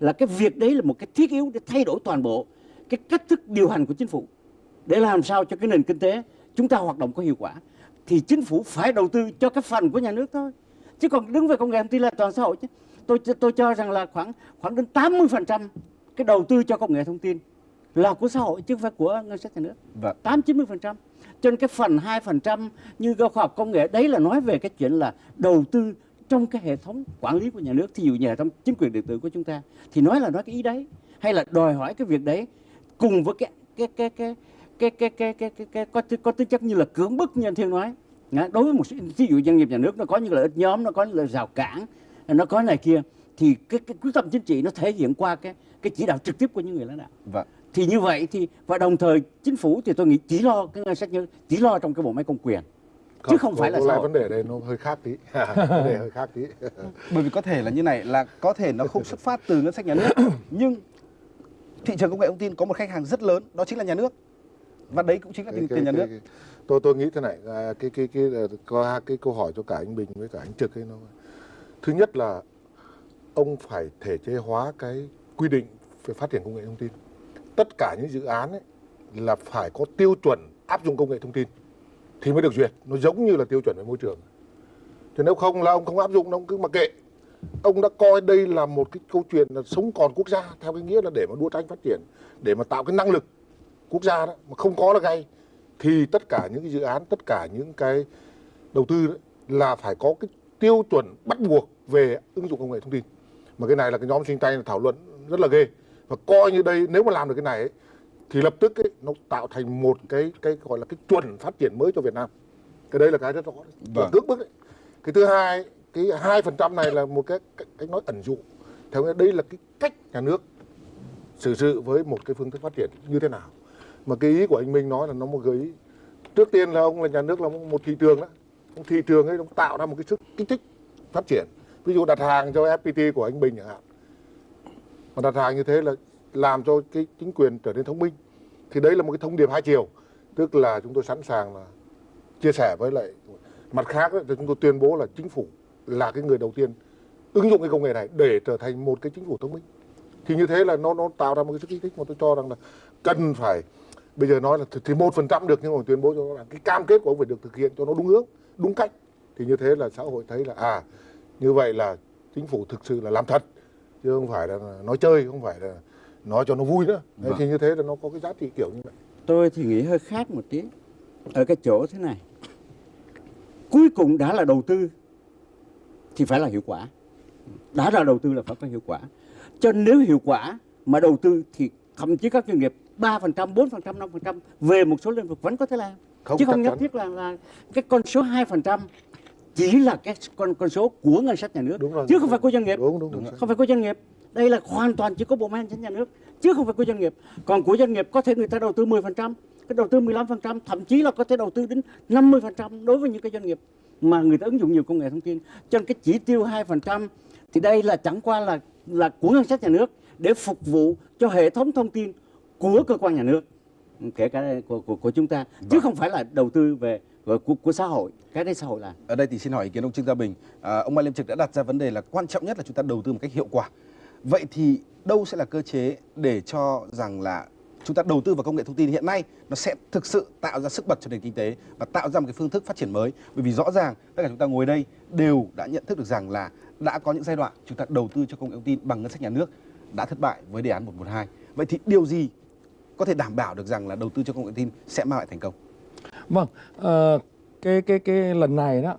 là cái việc đấy là một cái thiết yếu để thay đổi toàn bộ cái cách thức điều hành của chính phủ để làm sao cho cái nền kinh tế chúng ta hoạt động có hiệu quả thì chính phủ phải đầu tư cho cái phần của nhà nước thôi. Chứ còn đứng về công nghệ thông tin là toàn xã hội chứ. Tôi tôi cho rằng là khoảng khoảng đến 80 phần trăm cái đầu tư cho công nghệ thông tin là của xã hội chứ không phải của ngân sách nhà nước. Vâng. tám chín mươi phần trăm cho nên cái phần hai phần trăm như khoa học công nghệ đấy là nói về cái chuyện là đầu tư trong cái hệ thống quản lý của nhà nước thí dụ như hệ thống chính quyền điện tử của chúng ta thì nói là nói cái ý đấy hay là đòi hỏi cái việc đấy cùng với cái cái cái cái cái cái cái cái cái, cái có có tính chất như là cưỡng bức như anh thiên nói đối với một ví dụ doanh nghiệp nhà nước nó có những lợi ích nhóm nó có những lợi rào cản nó có này kia thì cái, cái quyết tâm chính trị nó thể hiện qua cái cái chỉ đạo trực tiếp của những người lãnh đạo Vâng thì như vậy thì và đồng thời chính phủ thì tôi nghĩ chỉ lo cái ngân sách như chỉ lo trong cái bộ máy công quyền. Chứ không phải là xã vấn đề đây nó hơi khác tí. Vấn đề hơi khác tí. Bởi vì có thể là như này là có thể nó không xuất phát từ ngân sách nhà nước nhưng thị trường công nghệ thông tin có một khách hàng rất lớn đó chính là nhà nước. Và đấy cũng chính là tiền, tiền nhà nước. cái, tôi tôi nghĩ thế này à, cái cái cái ờ, có hai cái câu hỏi cho cả anh Bình với cả anh Trực ấy nó thứ nhất là ông phải thể chế hóa cái quy định về phát triển công nghệ thông tin tất cả những dự án ấy là phải có tiêu chuẩn áp dụng công nghệ thông tin thì mới được duyệt. Nó giống như là tiêu chuẩn về môi trường. Thì nếu không là ông không áp dụng ông cứ mặc kệ. Ông đã coi đây là một cái câu chuyện là sống còn quốc gia theo cái nghĩa là để mà đua tranh phát triển để mà tạo cái năng lực quốc gia đó mà không có là ngay thì tất cả những cái dự án tất cả những cái đầu tư đó, là phải có cái tiêu chuẩn bắt buộc về ứng dụng công nghệ thông tin. Mà cái này là cái nhóm sinh tay thảo luận rất là ghê và coi như đây nếu mà làm được cái này ấy, thì lập tức ấy, nó tạo thành một cái cái gọi là cái chuẩn phát triển mới cho Việt Nam. Cái đây là cái rất rõ. Vâng. Cưỡng bức đấy. cái thứ hai cái hai phần trăm này là một cái cách, nói ẩn dụ theo nghĩa đây là cái cách nhà nước xử sự với một cái phương thức phát triển như thế nào. Mà cái ý của anh Minh nói là nó một gợi ý. Trước tiên là ông là nhà nước là một thị trường đó. Thị trường ấy nó tạo ra một cái sức kích thích phát triển. Ví dụ đặt hàng cho FPT của anh Bình chẳng hạn mà đặt hàng như thế là làm cho cái chính quyền trở nên thông minh. Thì đấy là một cái thông điệp hai chiều. Tức là chúng tôi sẵn sàng là chia sẻ với lại mặt khác ấy, thì chúng tôi tuyên bố là chính phủ là cái người đầu tiên ứng dụng cái công nghệ này để trở thành một cái chính phủ thông minh. Thì như thế là nó nó tạo ra một cái sức kích thích mà tôi cho rằng là cần phải bây giờ nói là thì một phần trăm được nhưng mà tuyên bố cho nó là cái cam kết của ông phải được thực hiện cho nó đúng hướng đúng cách. Thì như thế là xã hội thấy là à như vậy là chính phủ thực sự là làm thật chứ không phải là nói chơi không phải là nói cho nó vui nữa. Đấy, Vâng. thì như thế là nó có cái giá trị kiểu như vậy. Tôi thì nghĩ hơi khác một tí. Ở cái chỗ thế này cuối cùng đã là đầu tư thì phải là hiệu quả. Đã là đầu tư là phải có hiệu quả. Cho nên nếu hiệu quả mà đầu tư thì thậm chí các doanh nghiệp 3%, 4%, 5% về một số lĩnh vực vẫn có thể làm. Không, Chứ không nhất thiết là, là cái con số 2% chỉ là cái con con số của ngân sách nhà nước Đúng rồi. chứ không phải của doanh nghiệp. Đúng, đúng, đúng. Không phải của doanh nghiệp. Đây là hoàn toàn chỉ có bộ máy hành chính nhà nước chứ không phải của doanh nghiệp. Còn của doanh nghiệp có thể người ta đầu tư 10%, cái đầu tư 15%, thậm chí là có thể đầu tư đến 50% đối với những cái doanh nghiệp mà người ta ứng dụng nhiều công nghệ thông tin. Cho nên cái chỉ tiêu 2% thì đây là chẳng qua là là của ngân sách nhà nước để phục vụ cho hệ thống thông tin của cơ quan nhà nước kể cả của, của, của chúng ta chứ không phải là đầu tư về của, của, của xã hội cái đấy xã hội làm Ở đây thì xin hỏi ý kiến ông Trương Gia Bình. À, ông Mai Liêm Trực đã đặt ra vấn đề là quan trọng nhất là chúng ta đầu tư một cách hiệu quả. Vậy thì đâu sẽ là cơ chế để cho rằng là chúng ta đầu tư vào công nghệ thông tin hiện nay nó sẽ thực sự tạo ra sức bật cho nền kinh tế và tạo ra một cái phương thức phát triển mới. Bởi vì rõ ràng tất cả chúng ta ngồi đây đều đã nhận thức được rằng là đã có những giai đoạn chúng ta đầu tư cho công nghệ thông tin bằng ngân sách nhà nước đã thất bại với đề án 112. Vậy thì điều gì có thể đảm bảo được rằng là đầu tư cho công nghệ thông tin sẽ mang lại thành công? Vâng, ờ, cái cái cái lần này đó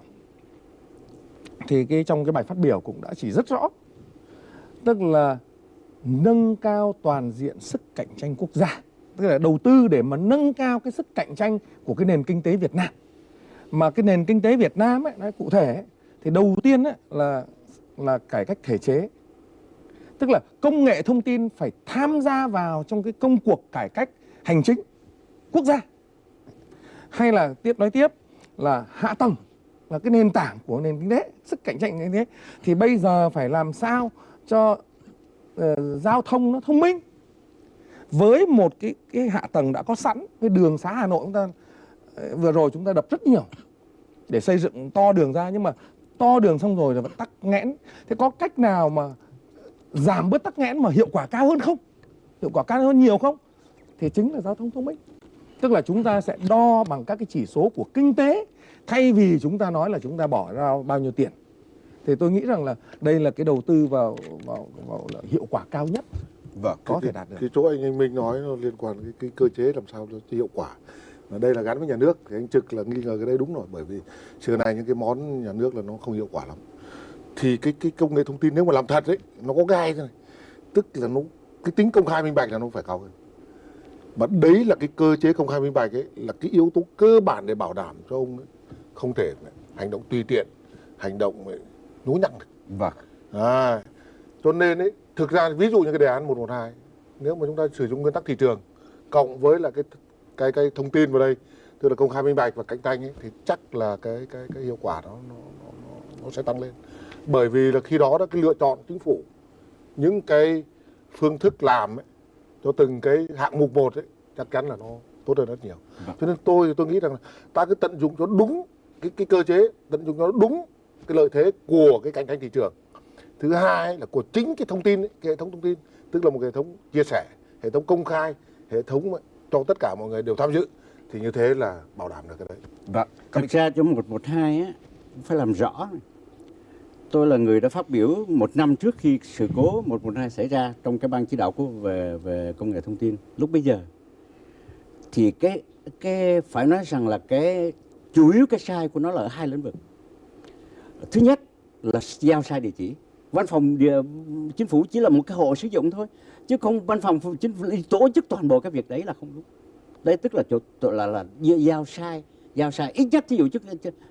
thì cái trong cái bài phát biểu cũng đã chỉ rất rõ. Tức là nâng cao toàn diện sức cạnh tranh quốc gia. Tức là đầu tư để mà nâng cao cái sức cạnh tranh của cái nền kinh tế Việt Nam. Mà cái nền kinh tế Việt Nam ấy, nói cụ thể ấy, thì đầu tiên ấy, là là cải cách thể chế. Tức là công nghệ thông tin phải tham gia vào trong cái công cuộc cải cách hành chính quốc gia hay là tiếp nói tiếp là hạ tầng là cái nền tảng của nền kinh tế sức cạnh tranh như thế thì bây giờ phải làm sao cho uh, giao thông nó thông minh? Với một cái cái hạ tầng đã có sẵn cái đường xá Hà Nội chúng ta uh, vừa rồi chúng ta đập rất nhiều để xây dựng to đường ra nhưng mà to đường xong rồi là vẫn tắc nghẽn. Thế có cách nào mà giảm bớt tắc nghẽn mà hiệu quả cao hơn không? Hiệu quả cao hơn nhiều không? Thì chính là giao thông thông minh tức là chúng ta sẽ đo bằng các cái chỉ số của kinh tế thay vì chúng ta nói là chúng ta bỏ ra bao nhiêu tiền. Thì tôi nghĩ rằng là đây là cái đầu tư vào vào, vào là hiệu quả cao nhất Vâng. có cái, thể đạt được. cái chỗ anh anh Minh nói nó liên quan cái, cái cơ chế làm sao cho hiệu quả. Và đây là gắn với nhà nước thì anh trực là nghi ngờ cái đấy đúng rồi bởi vì xưa này những cái món nhà nước là nó không hiệu quả lắm. Thì cái cái công nghệ thông tin nếu mà làm thật ấy nó có gai thế này. Tức là nó cái tính công khai minh bạch là nó phải cao hơn mà đấy là cái cơ chế công khai minh bạch ấy là cái yếu tố cơ bản để bảo đảm cho ông ấy không thể hành động tùy tiện hành động nhố nhặng được Vâng. À, cho nên ấy, thực ra ví dụ như cái đề án 112 nếu mà chúng ta sử dụng nguyên tắc thị trường cộng với là cái cái cái thông tin vào đây tức là công khai minh bạch và cạnh tranh ấy, thì chắc là cái cái cái hiệu quả đó nó, nó, nó, nó sẽ tăng lên bởi vì là khi đó đó cái lựa chọn chính phủ những cái phương thức làm ấy, cho từng cái hạng mục một ấy chắc chắn là nó tốt hơn rất nhiều cho nên tôi tôi nghĩ rằng là ta cứ tận dụng cho đúng cái cái cơ chế tận dụng cho đúng cái lợi thế của cái cạnh tranh thị trường thứ hai là của chính cái thông tin ấy, cái hệ thống thông tin tức là một hệ thống chia sẻ hệ thống công khai hệ thống cho tất cả mọi người đều tham dự thì như thế là bảo đảm được cái đấy Vâng. thực ra cho 112 á phải làm rõ này tôi là người đã phát biểu một năm trước khi sự cố 112 xảy ra trong cái ban chỉ đạo của về về công nghệ thông tin. Lúc bây giờ thì cái cái phải nói rằng là cái chủ yếu cái sai của nó là ở hai lĩnh vực. Thứ nhất là giao sai địa chỉ. Văn phòng địa, chính phủ chỉ là một cái hộ sử dụng thôi chứ không văn phòng chính phủ tổ chức toàn bộ cái việc đấy là không đúng. Đấy tức là chỗ, là là giao sai giao sai. Ít nhất thí dụ chức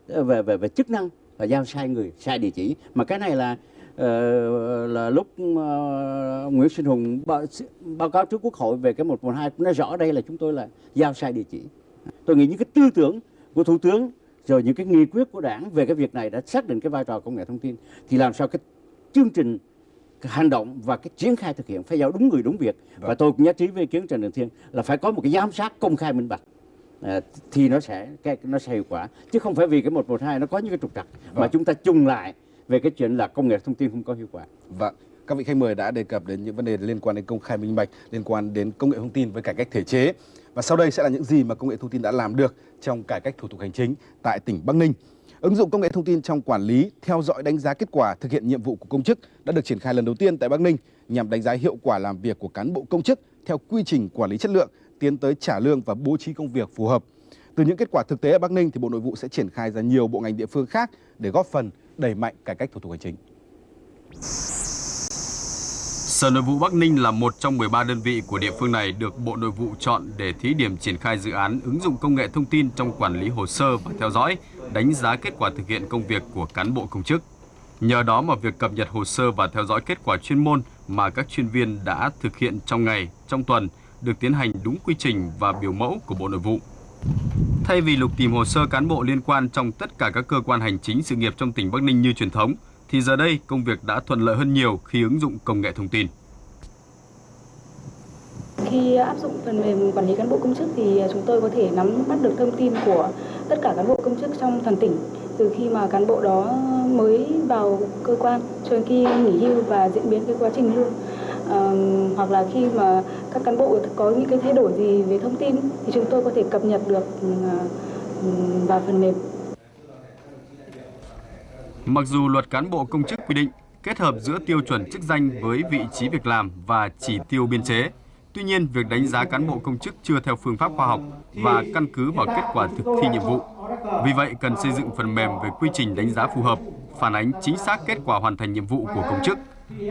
về về về chức năng là giao sai người sai địa chỉ. Mà cái này là ờ, là lúc ờ, Nguyễn Sinh Hùng báo, báo cáo trước Quốc hội về cái 112 cũng nói rõ đây là chúng tôi là giao sai địa chỉ. Tôi nghĩ những cái tư tưởng của thủ tướng rồi những cái nghị quyết của đảng về cái việc này đã xác định cái vai trò công nghệ thông tin thì làm sao cái chương trình cái hành động và cái triển khai thực hiện phải giao đúng người đúng việc. Và tôi cũng nhất trí với ý kiến Trần Đình Thiên là phải có một cái giám sát công khai minh bạch thì nó sẽ cái nó sẽ hiệu quả chứ không phải vì cái 112 nó có những cái trục trặc mà Vâng. chúng ta chung lại về cái chuyện là công nghệ thông tin không có hiệu quả Vâng, các vị khách mời đã đề cập đến những vấn đề liên quan đến công khai minh bạch, liên quan đến công nghệ thông tin với cải cách thể chế. Và sau đây sẽ là những gì mà công nghệ thông tin đã làm được trong cải cách thủ tục hành chính tại tỉnh Bắc Ninh. Ứng dụng công nghệ thông tin trong quản lý, theo dõi đánh giá kết quả thực hiện nhiệm vụ của công chức đã được triển khai lần đầu tiên tại Bắc Ninh nhằm đánh giá hiệu quả làm việc của cán bộ công chức theo quy trình quản lý chất lượng, tiến tới trả lương và bố trí công việc phù hợp. Từ những kết quả thực tế ở Bắc Ninh thì Bộ Nội vụ sẽ triển khai ra nhiều bộ ngành địa phương khác để góp phần đẩy mạnh cải cách thủ tục hành chính. Sở Nội vụ Bắc Ninh là một trong 13 đơn vị của địa phương này được Bộ Nội vụ chọn để thí điểm triển khai dự án ứng dụng công nghệ thông tin trong quản lý hồ sơ và theo dõi, đánh giá kết quả thực hiện công việc của cán bộ công chức. Nhờ đó mà việc cập nhật hồ sơ và theo dõi kết quả chuyên môn mà các chuyên viên đã thực hiện trong ngày, trong tuần được tiến hành đúng quy trình và biểu mẫu của Bộ Nội vụ. Thay vì lục tìm hồ sơ cán bộ liên quan trong tất cả các cơ quan hành chính sự nghiệp trong tỉnh Bắc Ninh như truyền thống, thì giờ đây công việc đã thuận lợi hơn nhiều khi ứng dụng công nghệ thông tin. Khi áp dụng phần mềm quản lý cán bộ công chức thì chúng tôi có thể nắm bắt được thông tin của tất cả cán bộ công chức trong toàn tỉnh từ khi mà cán bộ đó mới vào cơ quan cho đến khi nghỉ hưu và diễn biến cái quá trình lương à, hoặc là khi mà các cán bộ có những cái thay đổi gì về thông tin thì chúng tôi có thể cập nhật được ừ, à, ừ, vào phần mềm. Mặc dù luật cán bộ công chức quy định kết hợp giữa tiêu chuẩn chức danh với vị trí việc làm và chỉ tiêu biên chế, Tuy nhiên, việc đánh giá cán bộ công chức chưa theo phương pháp khoa học và căn cứ vào kết quả thực thi nhiệm vụ. Vì vậy, cần xây dựng phần mềm về quy trình đánh giá phù hợp, phản ánh chính xác kết quả hoàn thành nhiệm vụ của công chức,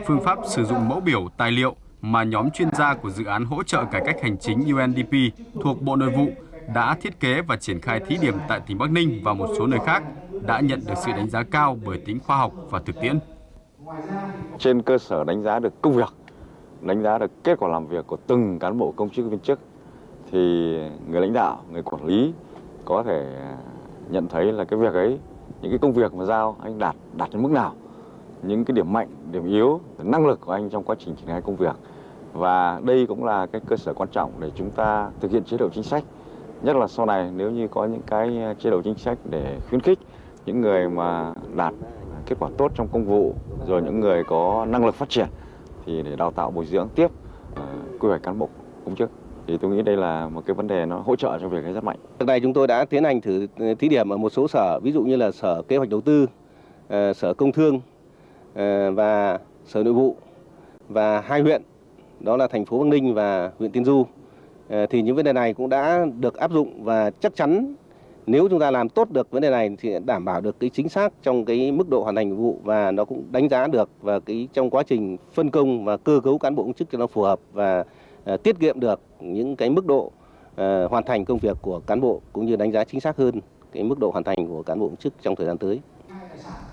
phương pháp sử dụng mẫu biểu, tài liệu mà nhóm chuyên gia của dự án hỗ trợ cải cách hành chính UNDP thuộc Bộ Nội vụ đã thiết kế và triển khai thí điểm tại tỉnh Bắc Ninh và một số nơi khác đã nhận được sự đánh giá cao bởi tính khoa học và thực tiễn. Trên cơ sở đánh giá được công việc đánh giá được kết quả làm việc của từng cán bộ công chức viên chức thì người lãnh đạo, người quản lý có thể nhận thấy là cái việc ấy, những cái công việc mà giao anh đạt đạt đến mức nào, những cái điểm mạnh, điểm yếu, năng lực của anh trong quá trình triển khai công việc. Và đây cũng là cái cơ sở quan trọng để chúng ta thực hiện chế độ chính sách. Nhất là sau này nếu như có những cái ờ, chế độ chính sách để khuyến khích những người mà đạt kết quả tốt trong công vụ, rồi những người có năng lực phát triển thì để đào tạo bồi dưỡng tiếp uh, quy hoạch cán bộ công chức thì tôi nghĩ đây là một cái vấn đề nó hỗ trợ cho việc ấy rất mạnh. Trước đây chúng tôi đã tiến hành thử ờ, thí điểm ở một số sở, ví dụ như là sở kế hoạch đầu tư, uh, sở công thương uh, và sở nội vụ và hai huyện đó là thành phố Bắc Ninh và huyện Tiên Du. Ờ, thì những vấn đề này cũng đã được áp dụng và chắc chắn nếu chúng ta làm tốt được vấn đề này thì đảm bảo được cái chính xác trong cái mức độ hoàn thành nhiệm vụ và nó cũng đánh giá được và cái trong quá trình phân công và cơ cấu cán bộ công chức cho nó phù hợp và uh, tiết kiệm được những cái mức độ uh, hoàn thành công việc của cán bộ cũng như đánh giá chính xác hơn cái mức độ hoàn thành của cán bộ công chức trong thời gian tới.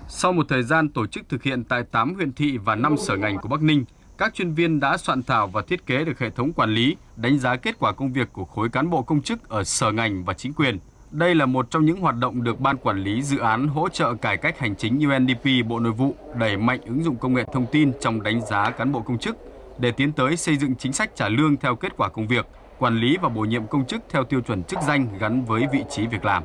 Sau một thời gian tổ chức thực hiện tại 8 huyện thị và 5 sở ngành của Bắc Ninh, các chuyên viên đã soạn thảo và thiết kế được hệ thống quản lý, đánh giá kết quả công việc của khối cán bộ công chức ở sở ngành và chính quyền. Đây là một trong những hoạt động được Ban Quản lý Dự án Hỗ trợ Cải cách Hành chính UNDP Bộ Nội vụ đẩy mạnh ứng dụng công nghệ thông tin trong đánh giá cán bộ công chức để tiến tới xây dựng chính sách trả lương theo kết quả công việc, quản lý và bổ nhiệm công chức theo tiêu chuẩn chức danh gắn với vị trí việc làm.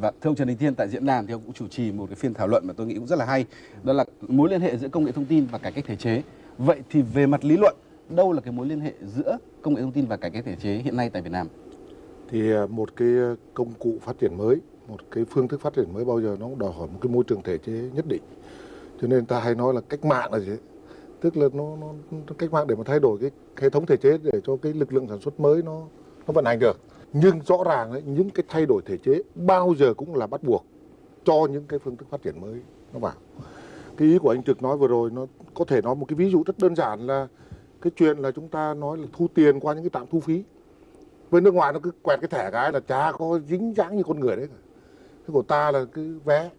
Và thưa ông Trần Đình Thiên tại diễn đàn thì ông cũng chủ trì một cái phiên thảo luận mà tôi nghĩ cũng rất là hay, đó là mối liên hệ giữa công nghệ thông tin và cải cách thể chế. Vậy thì về mặt lý luận, đâu là cái mối liên hệ giữa công nghệ thông tin và cải cách thể chế hiện nay tại Việt Nam? thì à, một cái công cụ phát triển mới một cái phương thức phát triển mới bao giờ nó cũng đòi hỏi một cái môi trường thể chế nhất định cho nên ta hay nói là cách mạng là gì tức là nó, nó cách mạng để mà thay đổi cái hệ thống thể chế để cho cái lực lượng sản xuất mới nó nó vận hành được nhưng rõ ràng ấy, những cái thay đổi thể chế bao giờ cũng là bắt buộc cho những cái phương thức phát triển mới. Nó vào cái ý của anh trực nói vừa rồi nó có thể nói một cái ví dụ rất đơn giản là cái chuyện là chúng ta nói là thu tiền qua những cái trạm thu phí. Với nước ngoài nó cứ quẹt cái thẻ cái là chả có dính dáng như con người đấy cả. Cái của ta là cứ vé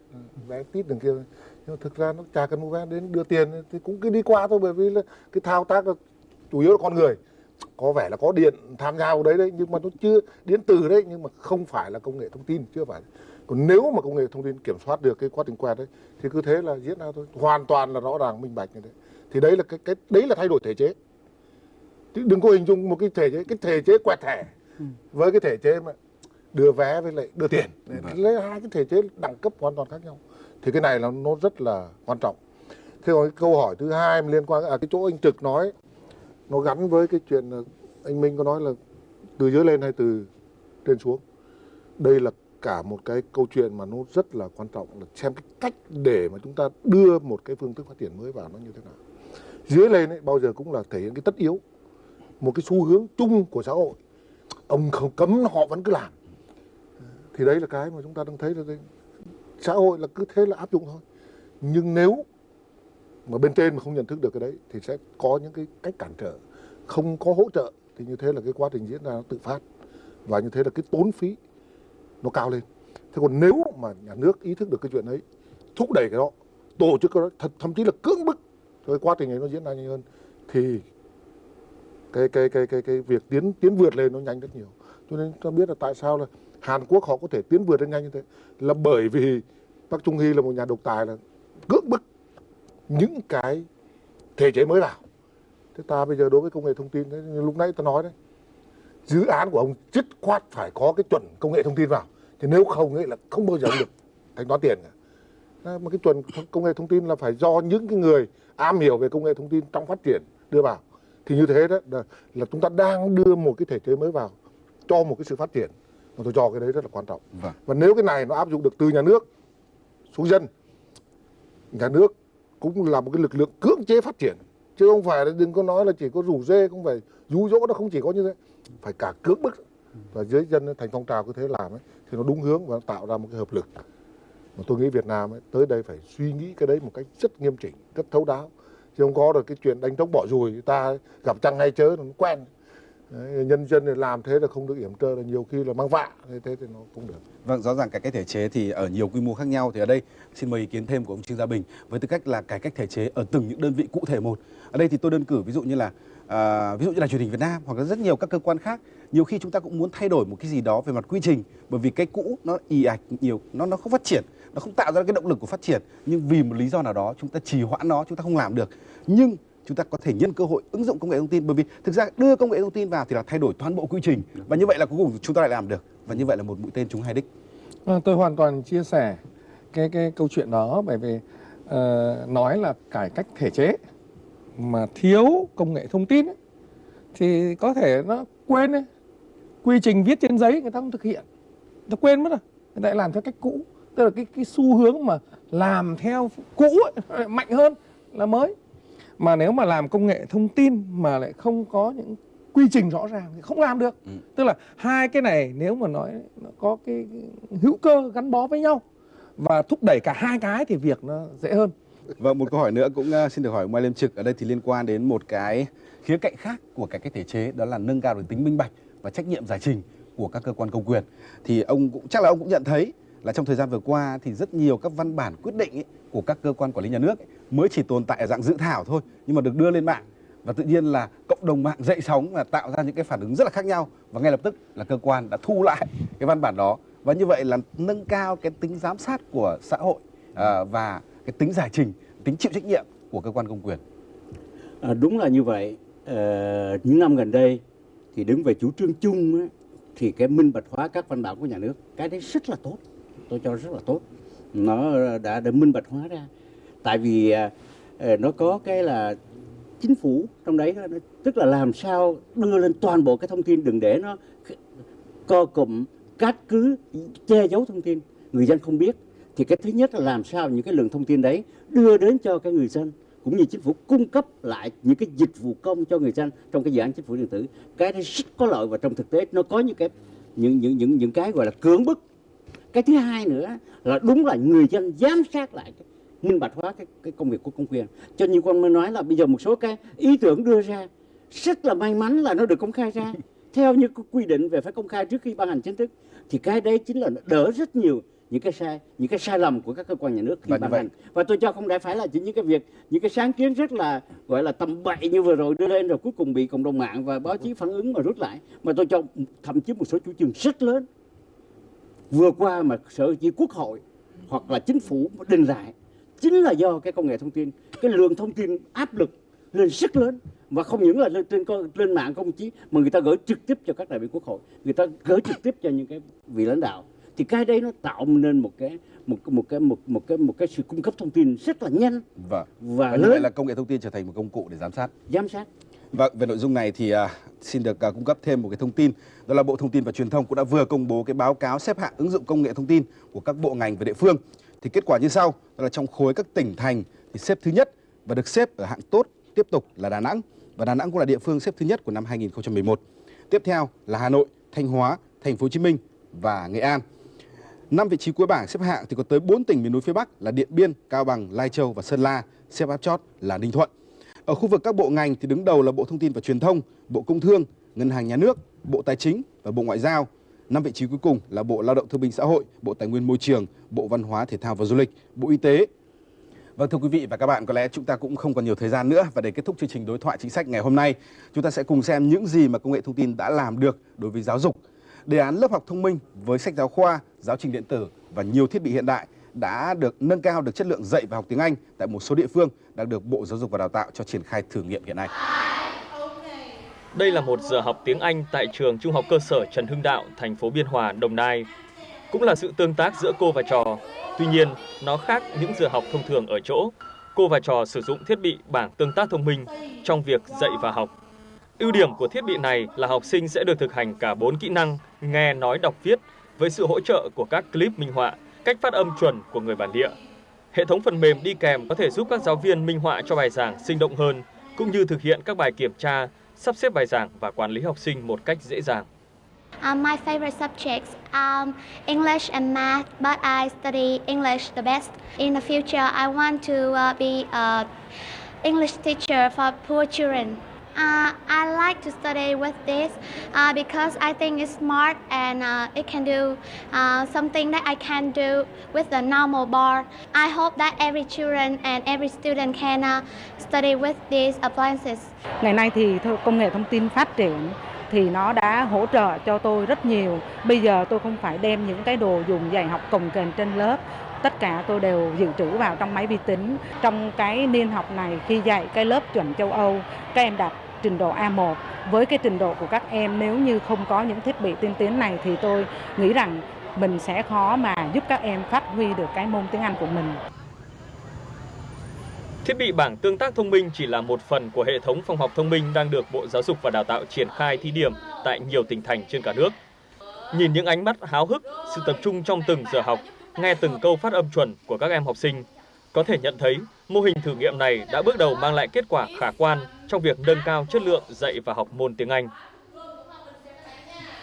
vé tít đường kia. Nhưng mà thực ra nó chả cần mua vé đến đưa tiền thì cũng cứ đi qua thôi bởi vì là cái thao tác là chủ yếu là con người có vẻ là có điện tham gia vào đấy đấy nhưng mà nó chưa điện tử đấy nhưng mà không phải là công nghệ thông tin chưa phải. Còn nếu mà công nghệ thông tin kiểm soát được cái quá trình quẹt đấy thì cứ thế là diễn ra thôi. Hoàn toàn là rõ ràng minh bạch như thế. Thì đấy là cái cái đấy là thay đổi thể chế. Đừng có hình dung một cái thể chế cái thể chế quẹt thẻ. Với cái thể chế mà đưa vé với lại đưa tiền. Lấy hai cái thể chế đẳng cấp hoàn toàn khác nhau. Thì cái này là nó rất là quan trọng. Thế còn câu hỏi thứ hai liên quan à cái chỗ anh trực nói nó gắn với cái chuyện anh minh có nói là từ dưới lên hay từ trên xuống. Đây là cả một cái câu chuyện mà nó rất là quan trọng, là xem cái cách để mà chúng ta đưa một cái phương thức phát triển mới vào nó như thế nào. Dưới lên ấy, bao giờ cũng là thể hiện cái tất yếu, một cái xu hướng chung của xã hội. Ông không cấm, họ vẫn cứ làm. Thì đấy là cái mà chúng ta đang thấy là đây. xã hội là cứ thế là áp dụng thôi. Nhưng nếu mà bên trên mà không nhận thức được cái đấy thì sẽ có những cái cách cản trở. Không có hỗ trợ thì như thế là cái quá trình diễn ra nó tự phát. Và như thế là cái tốn phí nó cao lên. Thế còn nếu mà nhà nước ý thức được cái chuyện đấy, thúc đẩy cái đó, tổ chức cái đó, thật, thậm chí là cưỡng bức cái quá trình này nó diễn ra nhanh hơn, thì cái cái cái cái cái việc tiến tiến vượt lên nó nhanh rất nhiều. Cho nên ta biết là tại sao là Hàn Quốc họ có thể tiến vượt lên nhanh như thế? Là bởi vì Park Chung Hee là một nhà độc tài là cưỡng bức những cái thể chế mới vào thế ta bây giờ đối với công nghệ thông tin đấy, như lúc nãy ta nói đấy dự án của ông dứt khoát phải có cái chuẩn công nghệ thông tin vào. Thì nếu không ấy là không bao giờ được thanh toán tiền cả. Mà cái chuẩn công nghệ thông tin là phải do những cái người am hiểu về công nghệ thông tin trong phát triển đưa vào. Thì như thế đó là, là chúng ta đang đưa một cái thể chế mới vào cho một cái sự phát triển. Mà tôi cho cái đấy rất là quan trọng. Vâng. và nếu cái này nó áp dụng được từ nhà nước xuống dân nhà nước cũng là một cái lực lượng cưỡng chế phát triển. Chứ không phải là đừng có nói là chỉ có rủ dê không phải rú dỗ nó không chỉ có như thế. Phải cả cưỡng bức. Và dưới dân thành phong trào cứ thế làm ấy thì nó đúng hướng và nó tạo ra một cái hợp lực. Mà tôi nghĩ Việt Nam ấy, tới đây phải suy nghĩ cái đấy một cách rất nghiêm chỉnh rất thấu đáo. Chứ không có được cái chuyện đánh trống bỏ rùi ta gặp trăng hay chớ nó quen đấy, nhân dân thì làm thế là không được yểm trơ là nhiều khi là mang vạ thế thế thì nó không được Vâng, rõ ràng cải cách thể chế thì ở nhiều quy mô khác nhau thì ở đây xin mời ý kiến thêm của ông Trương Gia Bình với tư cách là cải cách thể chế ở từng những đơn vị cụ thể một. Ở đây thì tôi đơn cử ví dụ như là à, ví dụ như là truyền hình Việt Nam hoặc là rất nhiều các cơ quan khác, nhiều khi chúng ta cũng muốn thay đổi một cái gì đó về mặt quy trình bởi vì cái cũ nó ì ạch nhiều nó nó không phát triển, nó không tạo ra cái động lực của phát triển nhưng vì một lý do nào đó chúng ta trì hoãn nó, chúng ta không làm được. Nhưng chúng ta có thể nhân cơ hội ứng dụng công nghệ thông tin. Bởi vì thực ra đưa công nghệ thông tin vào thì là thay đổi toàn bộ quy trình. Và như vậy là cuối cùng chúng ta lại làm được. Và như vậy là một mũi tên trúng hai đích. à, tôi hoàn toàn chia sẻ cái cái câu chuyện đó. Bởi vì uh, nói là cải cách thể chế mà thiếu công nghệ thông tin ấy, thì có thể nó quên ấy. quy trình viết trên giấy người ta không thực hiện. Nó quên mất rồi. Người ta lại làm theo cách cũ. Tức là cái cái xu hướng mà làm theo cũ ấy, mạnh hơn là mới mà nếu mà làm công nghệ thông tin mà lại không có những quy trình rõ ràng thì không làm được. Tức là hai cái này nếu mà nói nó có cái hữu cơ gắn bó với nhau và thúc đẩy cả hai cái thì việc nó dễ hơn. Vâng, một câu hỏi nữa cũng uh, xin được hỏi Mai Liêm Trực. Ở đây thì liên quan đến một cái khía cạnh khác của cải cách thể chế đó là nâng cao được tính minh bạch và trách nhiệm giải trình của các cơ quan công quyền. Thì ông cũng chắc là ông cũng nhận thấy là trong thời gian vừa qua thì rất nhiều các văn bản quyết định ấy, của các cơ quan quản lý nhà nước ấy, mới chỉ tồn tại ở dạng dự thảo thôi nhưng mà được đưa lên mạng và tự nhiên là cộng đồng mạng dậy sóng và tạo ra những cái phản ứng rất là khác nhau và ngay lập tức là cơ quan đã thu lại cái văn bản đó và như vậy là nâng cao cái tính giám sát của xã hội à, và cái tính giải trình tính chịu trách nhiệm của cơ quan công quyền À, đúng là như vậy. à, những năm gần đây thì đứng về chủ trương chung ấy, thì cái minh bạch hóa các văn bản của nhà nước cái đấy rất là tốt. Tôi cho rất là tốt. Nó đã được minh bạch hóa ra. Tại vì à, ờ, nó có cái là chính phủ trong đấy tức là làm sao đưa lên toàn bộ cái thông tin, đừng để nó co cụm, cát cứ, che giấu thông tin người dân không biết thì cái thứ nhất là làm sao những cái lượng thông tin đấy đưa đến cho cái người dân, cũng như chính phủ cung cấp lại những cái dịch vụ công cho người dân trong cái dự án chính phủ điện tử cái đấy rất có lợi và trong thực tế nó có những cái, những những những những cái gọi là cưỡng bức cái thứ hai nữa là đúng là người dân giám sát lại cái minh bạch hóa cái, cái công việc của công quyền. Cho như con mới nói là bây giờ một số cái ý tưởng đưa ra rất là may mắn là nó được công khai ra. Theo như quy định về phải công khai trước khi ban hành chính thức thì cái đấy chính là đỡ rất nhiều những cái sai những cái sai lầm của các cơ quan nhà nước khi ban hành. Và tôi cho không phải là chỉ những cái việc những cái sáng kiến rất là gọi là tầm bậy như vừa rồi đưa lên rồi cuối cùng bị cộng đồng mạng và báo chí phản ứng mà rút lại. Mà tôi cho thậm chí một số chủ trương rất lớn vừa qua mà sở chỉ quốc hội hoặc là chính phủ đình lại chính là do cái công nghệ thông tin cái lượng thông tin áp lực lên rất lớn và không những là lên trên lên mạng công chí mà người ta gửi trực tiếp cho các đại biểu quốc hội người ta gửi trực tiếp cho những cái vị lãnh đạo thì cái đấy nó tạo nên một cái một một cái một một cái một cái sự cung cấp thông tin rất là nhanh Vâng. và Và như vậy là công nghệ thông tin trở thành một công cụ để giám sát. giám sát Vâng, về nội dung này thì à, xin được à, cung cấp thêm một cái thông tin. Đó là Bộ Thông tin và Truyền thông cũng đã vừa công bố cái báo cáo xếp hạng ứng dụng công nghệ thông tin của các bộ ngành và địa phương. Thì kết quả như sau, đó là trong khối các tỉnh thành thì xếp thứ nhất và được xếp ở hạng tốt tiếp tục là Đà Nẵng và Đà Nẵng cũng là địa phương xếp thứ nhất của năm 2011. Tiếp theo là Hà Nội, Thanh Hóa, Thành phố Hồ Chí Minh và Nghệ An. Năm vị trí cuối bảng xếp hạng thì có tới 4 tỉnh miền núi phía Bắc là Điện Biên, Cao Bằng, Lai Châu và Sơn La, xếp áp chót là Ninh Thuận. Ở khu vực các bộ ngành thì đứng đầu là Bộ Thông tin và Truyền thông, Bộ Công Thương, Ngân hàng Nhà nước, Bộ Tài chính và Bộ Ngoại giao. Năm vị trí cuối cùng là Bộ Lao động Thương binh Xã hội, Bộ Tài nguyên Môi trường, Bộ Văn hóa Thể thao và Du lịch, Bộ Y tế. Vâng thưa quý vị và các bạn, có lẽ chúng ta cũng không còn nhiều thời gian nữa và để kết thúc chương trình đối thoại chính sách ngày hôm nay, chúng ta sẽ cùng xem những gì mà công nghệ thông tin đã làm được đối với giáo dục. Đề án lớp học thông minh với sách giáo khoa, giáo trình điện tử và nhiều thiết bị hiện đại đã được nâng cao được chất lượng dạy và học tiếng Anh tại một số địa phương đang được Bộ Giáo dục và Đào tạo cho triển khai thử nghiệm hiện nay. Đây là một giờ học tiếng Anh tại trường Trung học cơ sở Trần Hưng Đạo, thành phố Biên Hòa, Đồng Nai. Cũng là sự tương tác giữa cô và trò. Tuy nhiên, nó khác những giờ học thông thường ở chỗ. Cô và trò sử dụng thiết bị bảng tương tác thông minh trong việc dạy và học. Ưu điểm của thiết bị này là học sinh sẽ được thực hành cả 4 kỹ năng nghe, nói, đọc, viết với sự hỗ trợ của các clip minh họa, cách phát âm chuẩn của người bản địa. Hệ thống phần mềm đi kèm có thể giúp các giáo viên minh họa cho bài giảng sinh động hơn, cũng như thực hiện các bài kiểm tra, sắp xếp bài giảng và quản lý học sinh một cách dễ dàng. Um, my favorite subjects are um, English and math, but I study English the best. In the future, I want to uh, be an English teacher for poor children. Uh, I like to study with this uh, because I think it's smart and uh, it can do uh, something that I can do with the normal board. I hope that every children and every student can uh, study with these appliances. Ngày nay thì công nghệ thông tin phát triển thì nó đã hỗ trợ cho tôi rất nhiều. Bây giờ tôi không phải đem những cái đồ dùng dạy học cồng kềnh trên lớp tất cả tôi đều dự trữ vào trong máy vi tính. Trong cái niên học này khi dạy cái lớp chuẩn châu Âu, các em đạt trình độ A1 với cái trình độ của các em nếu như không có những thiết bị tiên tiến này thì tôi nghĩ rằng mình sẽ khó mà giúp các em phát huy được cái môn tiếng Anh của mình. Thiết bị bảng tương tác thông minh chỉ là một phần của hệ thống phòng học thông minh đang được Bộ Giáo dục và Đào tạo triển khai thí điểm tại nhiều tỉnh thành trên cả nước. Nhìn những ánh mắt háo hức, sự tập trung trong từng giờ học, nghe từng câu phát âm chuẩn của các em học sinh, có thể nhận thấy mô hình thử nghiệm này đã bước đầu mang lại kết quả khả quan trong việc nâng cao chất lượng dạy và học môn tiếng Anh.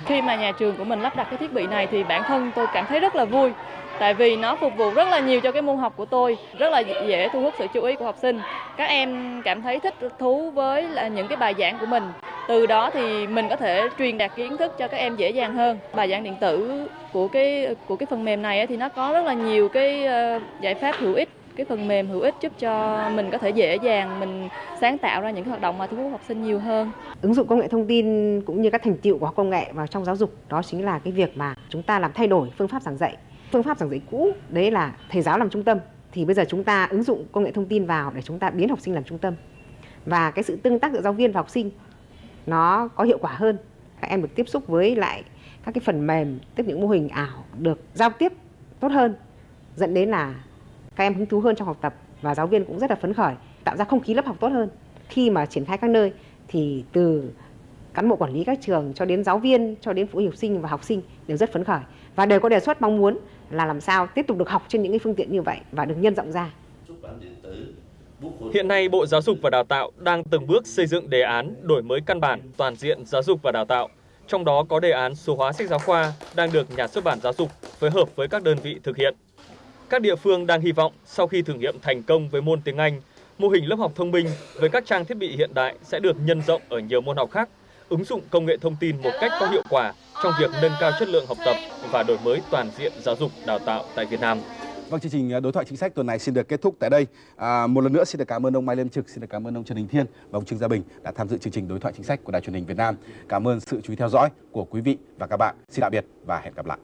Khi mà nhà trường của mình lắp đặt cái thiết bị này thì bản thân tôi cảm thấy rất là vui tại vì nó phục vụ rất là nhiều cho cái môn học của tôi, rất là dễ thu hút sự chú ý của học sinh. Các em cảm thấy thích thú với là những cái bài giảng của mình. Từ đó thì mình có thể truyền đạt kiến thức cho các em dễ dàng hơn. Bài giảng điện tử của cái của cái phần mềm này thì nó có rất là nhiều cái ờ, giải pháp hữu ích cái phần mềm hữu ích giúp cho mình có thể dễ dàng mình sáng tạo ra những cái hoạt động mà thu hút học sinh nhiều hơn. Ứng dụng công nghệ thông tin cũng như các thành tựu của công nghệ vào trong giáo dục đó chính là cái việc mà chúng ta làm thay đổi phương pháp giảng dạy. Phương pháp giảng dạy cũ đấy là thầy giáo làm trung tâm thì bây giờ chúng ta ứng dụng công nghệ thông tin vào để chúng ta biến học sinh làm trung tâm. Và cái sự tương tác giữa giáo viên và học sinh nó có hiệu quả hơn. Các em được tiếp xúc với lại các cái phần mềm, tức những mô hình ảo được giao tiếp tốt hơn dẫn đến là các em hứng thú hơn trong học tập và giáo viên cũng rất là phấn khởi, tạo ra không khí lớp học tốt hơn khi mà triển khai các nơi thì từ cán bộ quản lý các trường cho đến giáo viên, cho đến phụ huynh học sinh và học sinh đều rất phấn khởi và đều có đề xuất mong muốn là làm sao tiếp tục được học trên những cái phương tiện như vậy và được nhân rộng ra. Hiện nay, Bộ Giáo dục và Đào tạo đang từng bước xây dựng đề án đổi mới căn bản toàn diện giáo dục và đào tạo. Trong đó có đề án số hóa sách giáo khoa đang được nhà xuất bản giáo dục phối hợp với các đơn vị thực hiện. Các địa phương đang hy vọng sau khi thử nghiệm thành công với môn tiếng Anh, mô hình lớp học thông minh với các trang thiết bị hiện đại sẽ được nhân rộng ở nhiều môn học khác, ứng dụng công nghệ thông tin một cách có hiệu quả trong việc nâng cao chất lượng học tập và đổi mới toàn diện giáo dục đào tạo tại Việt Nam. Vâng, chương trình à, đối thoại chính sách tuần này xin được kết thúc tại đây. À, một lần nữa xin được cảm ơn ông Mai Liêm Trực, xin được cảm ơn ông Trần Đình Thiên và ông Trương Gia Bình đã tham dự chương trình đối thoại chính sách của Đài truyền hình Việt Nam. Cảm ơn sự chú ý theo dõi của quý vị và các bạn. Xin tạm biệt và hẹn gặp lại.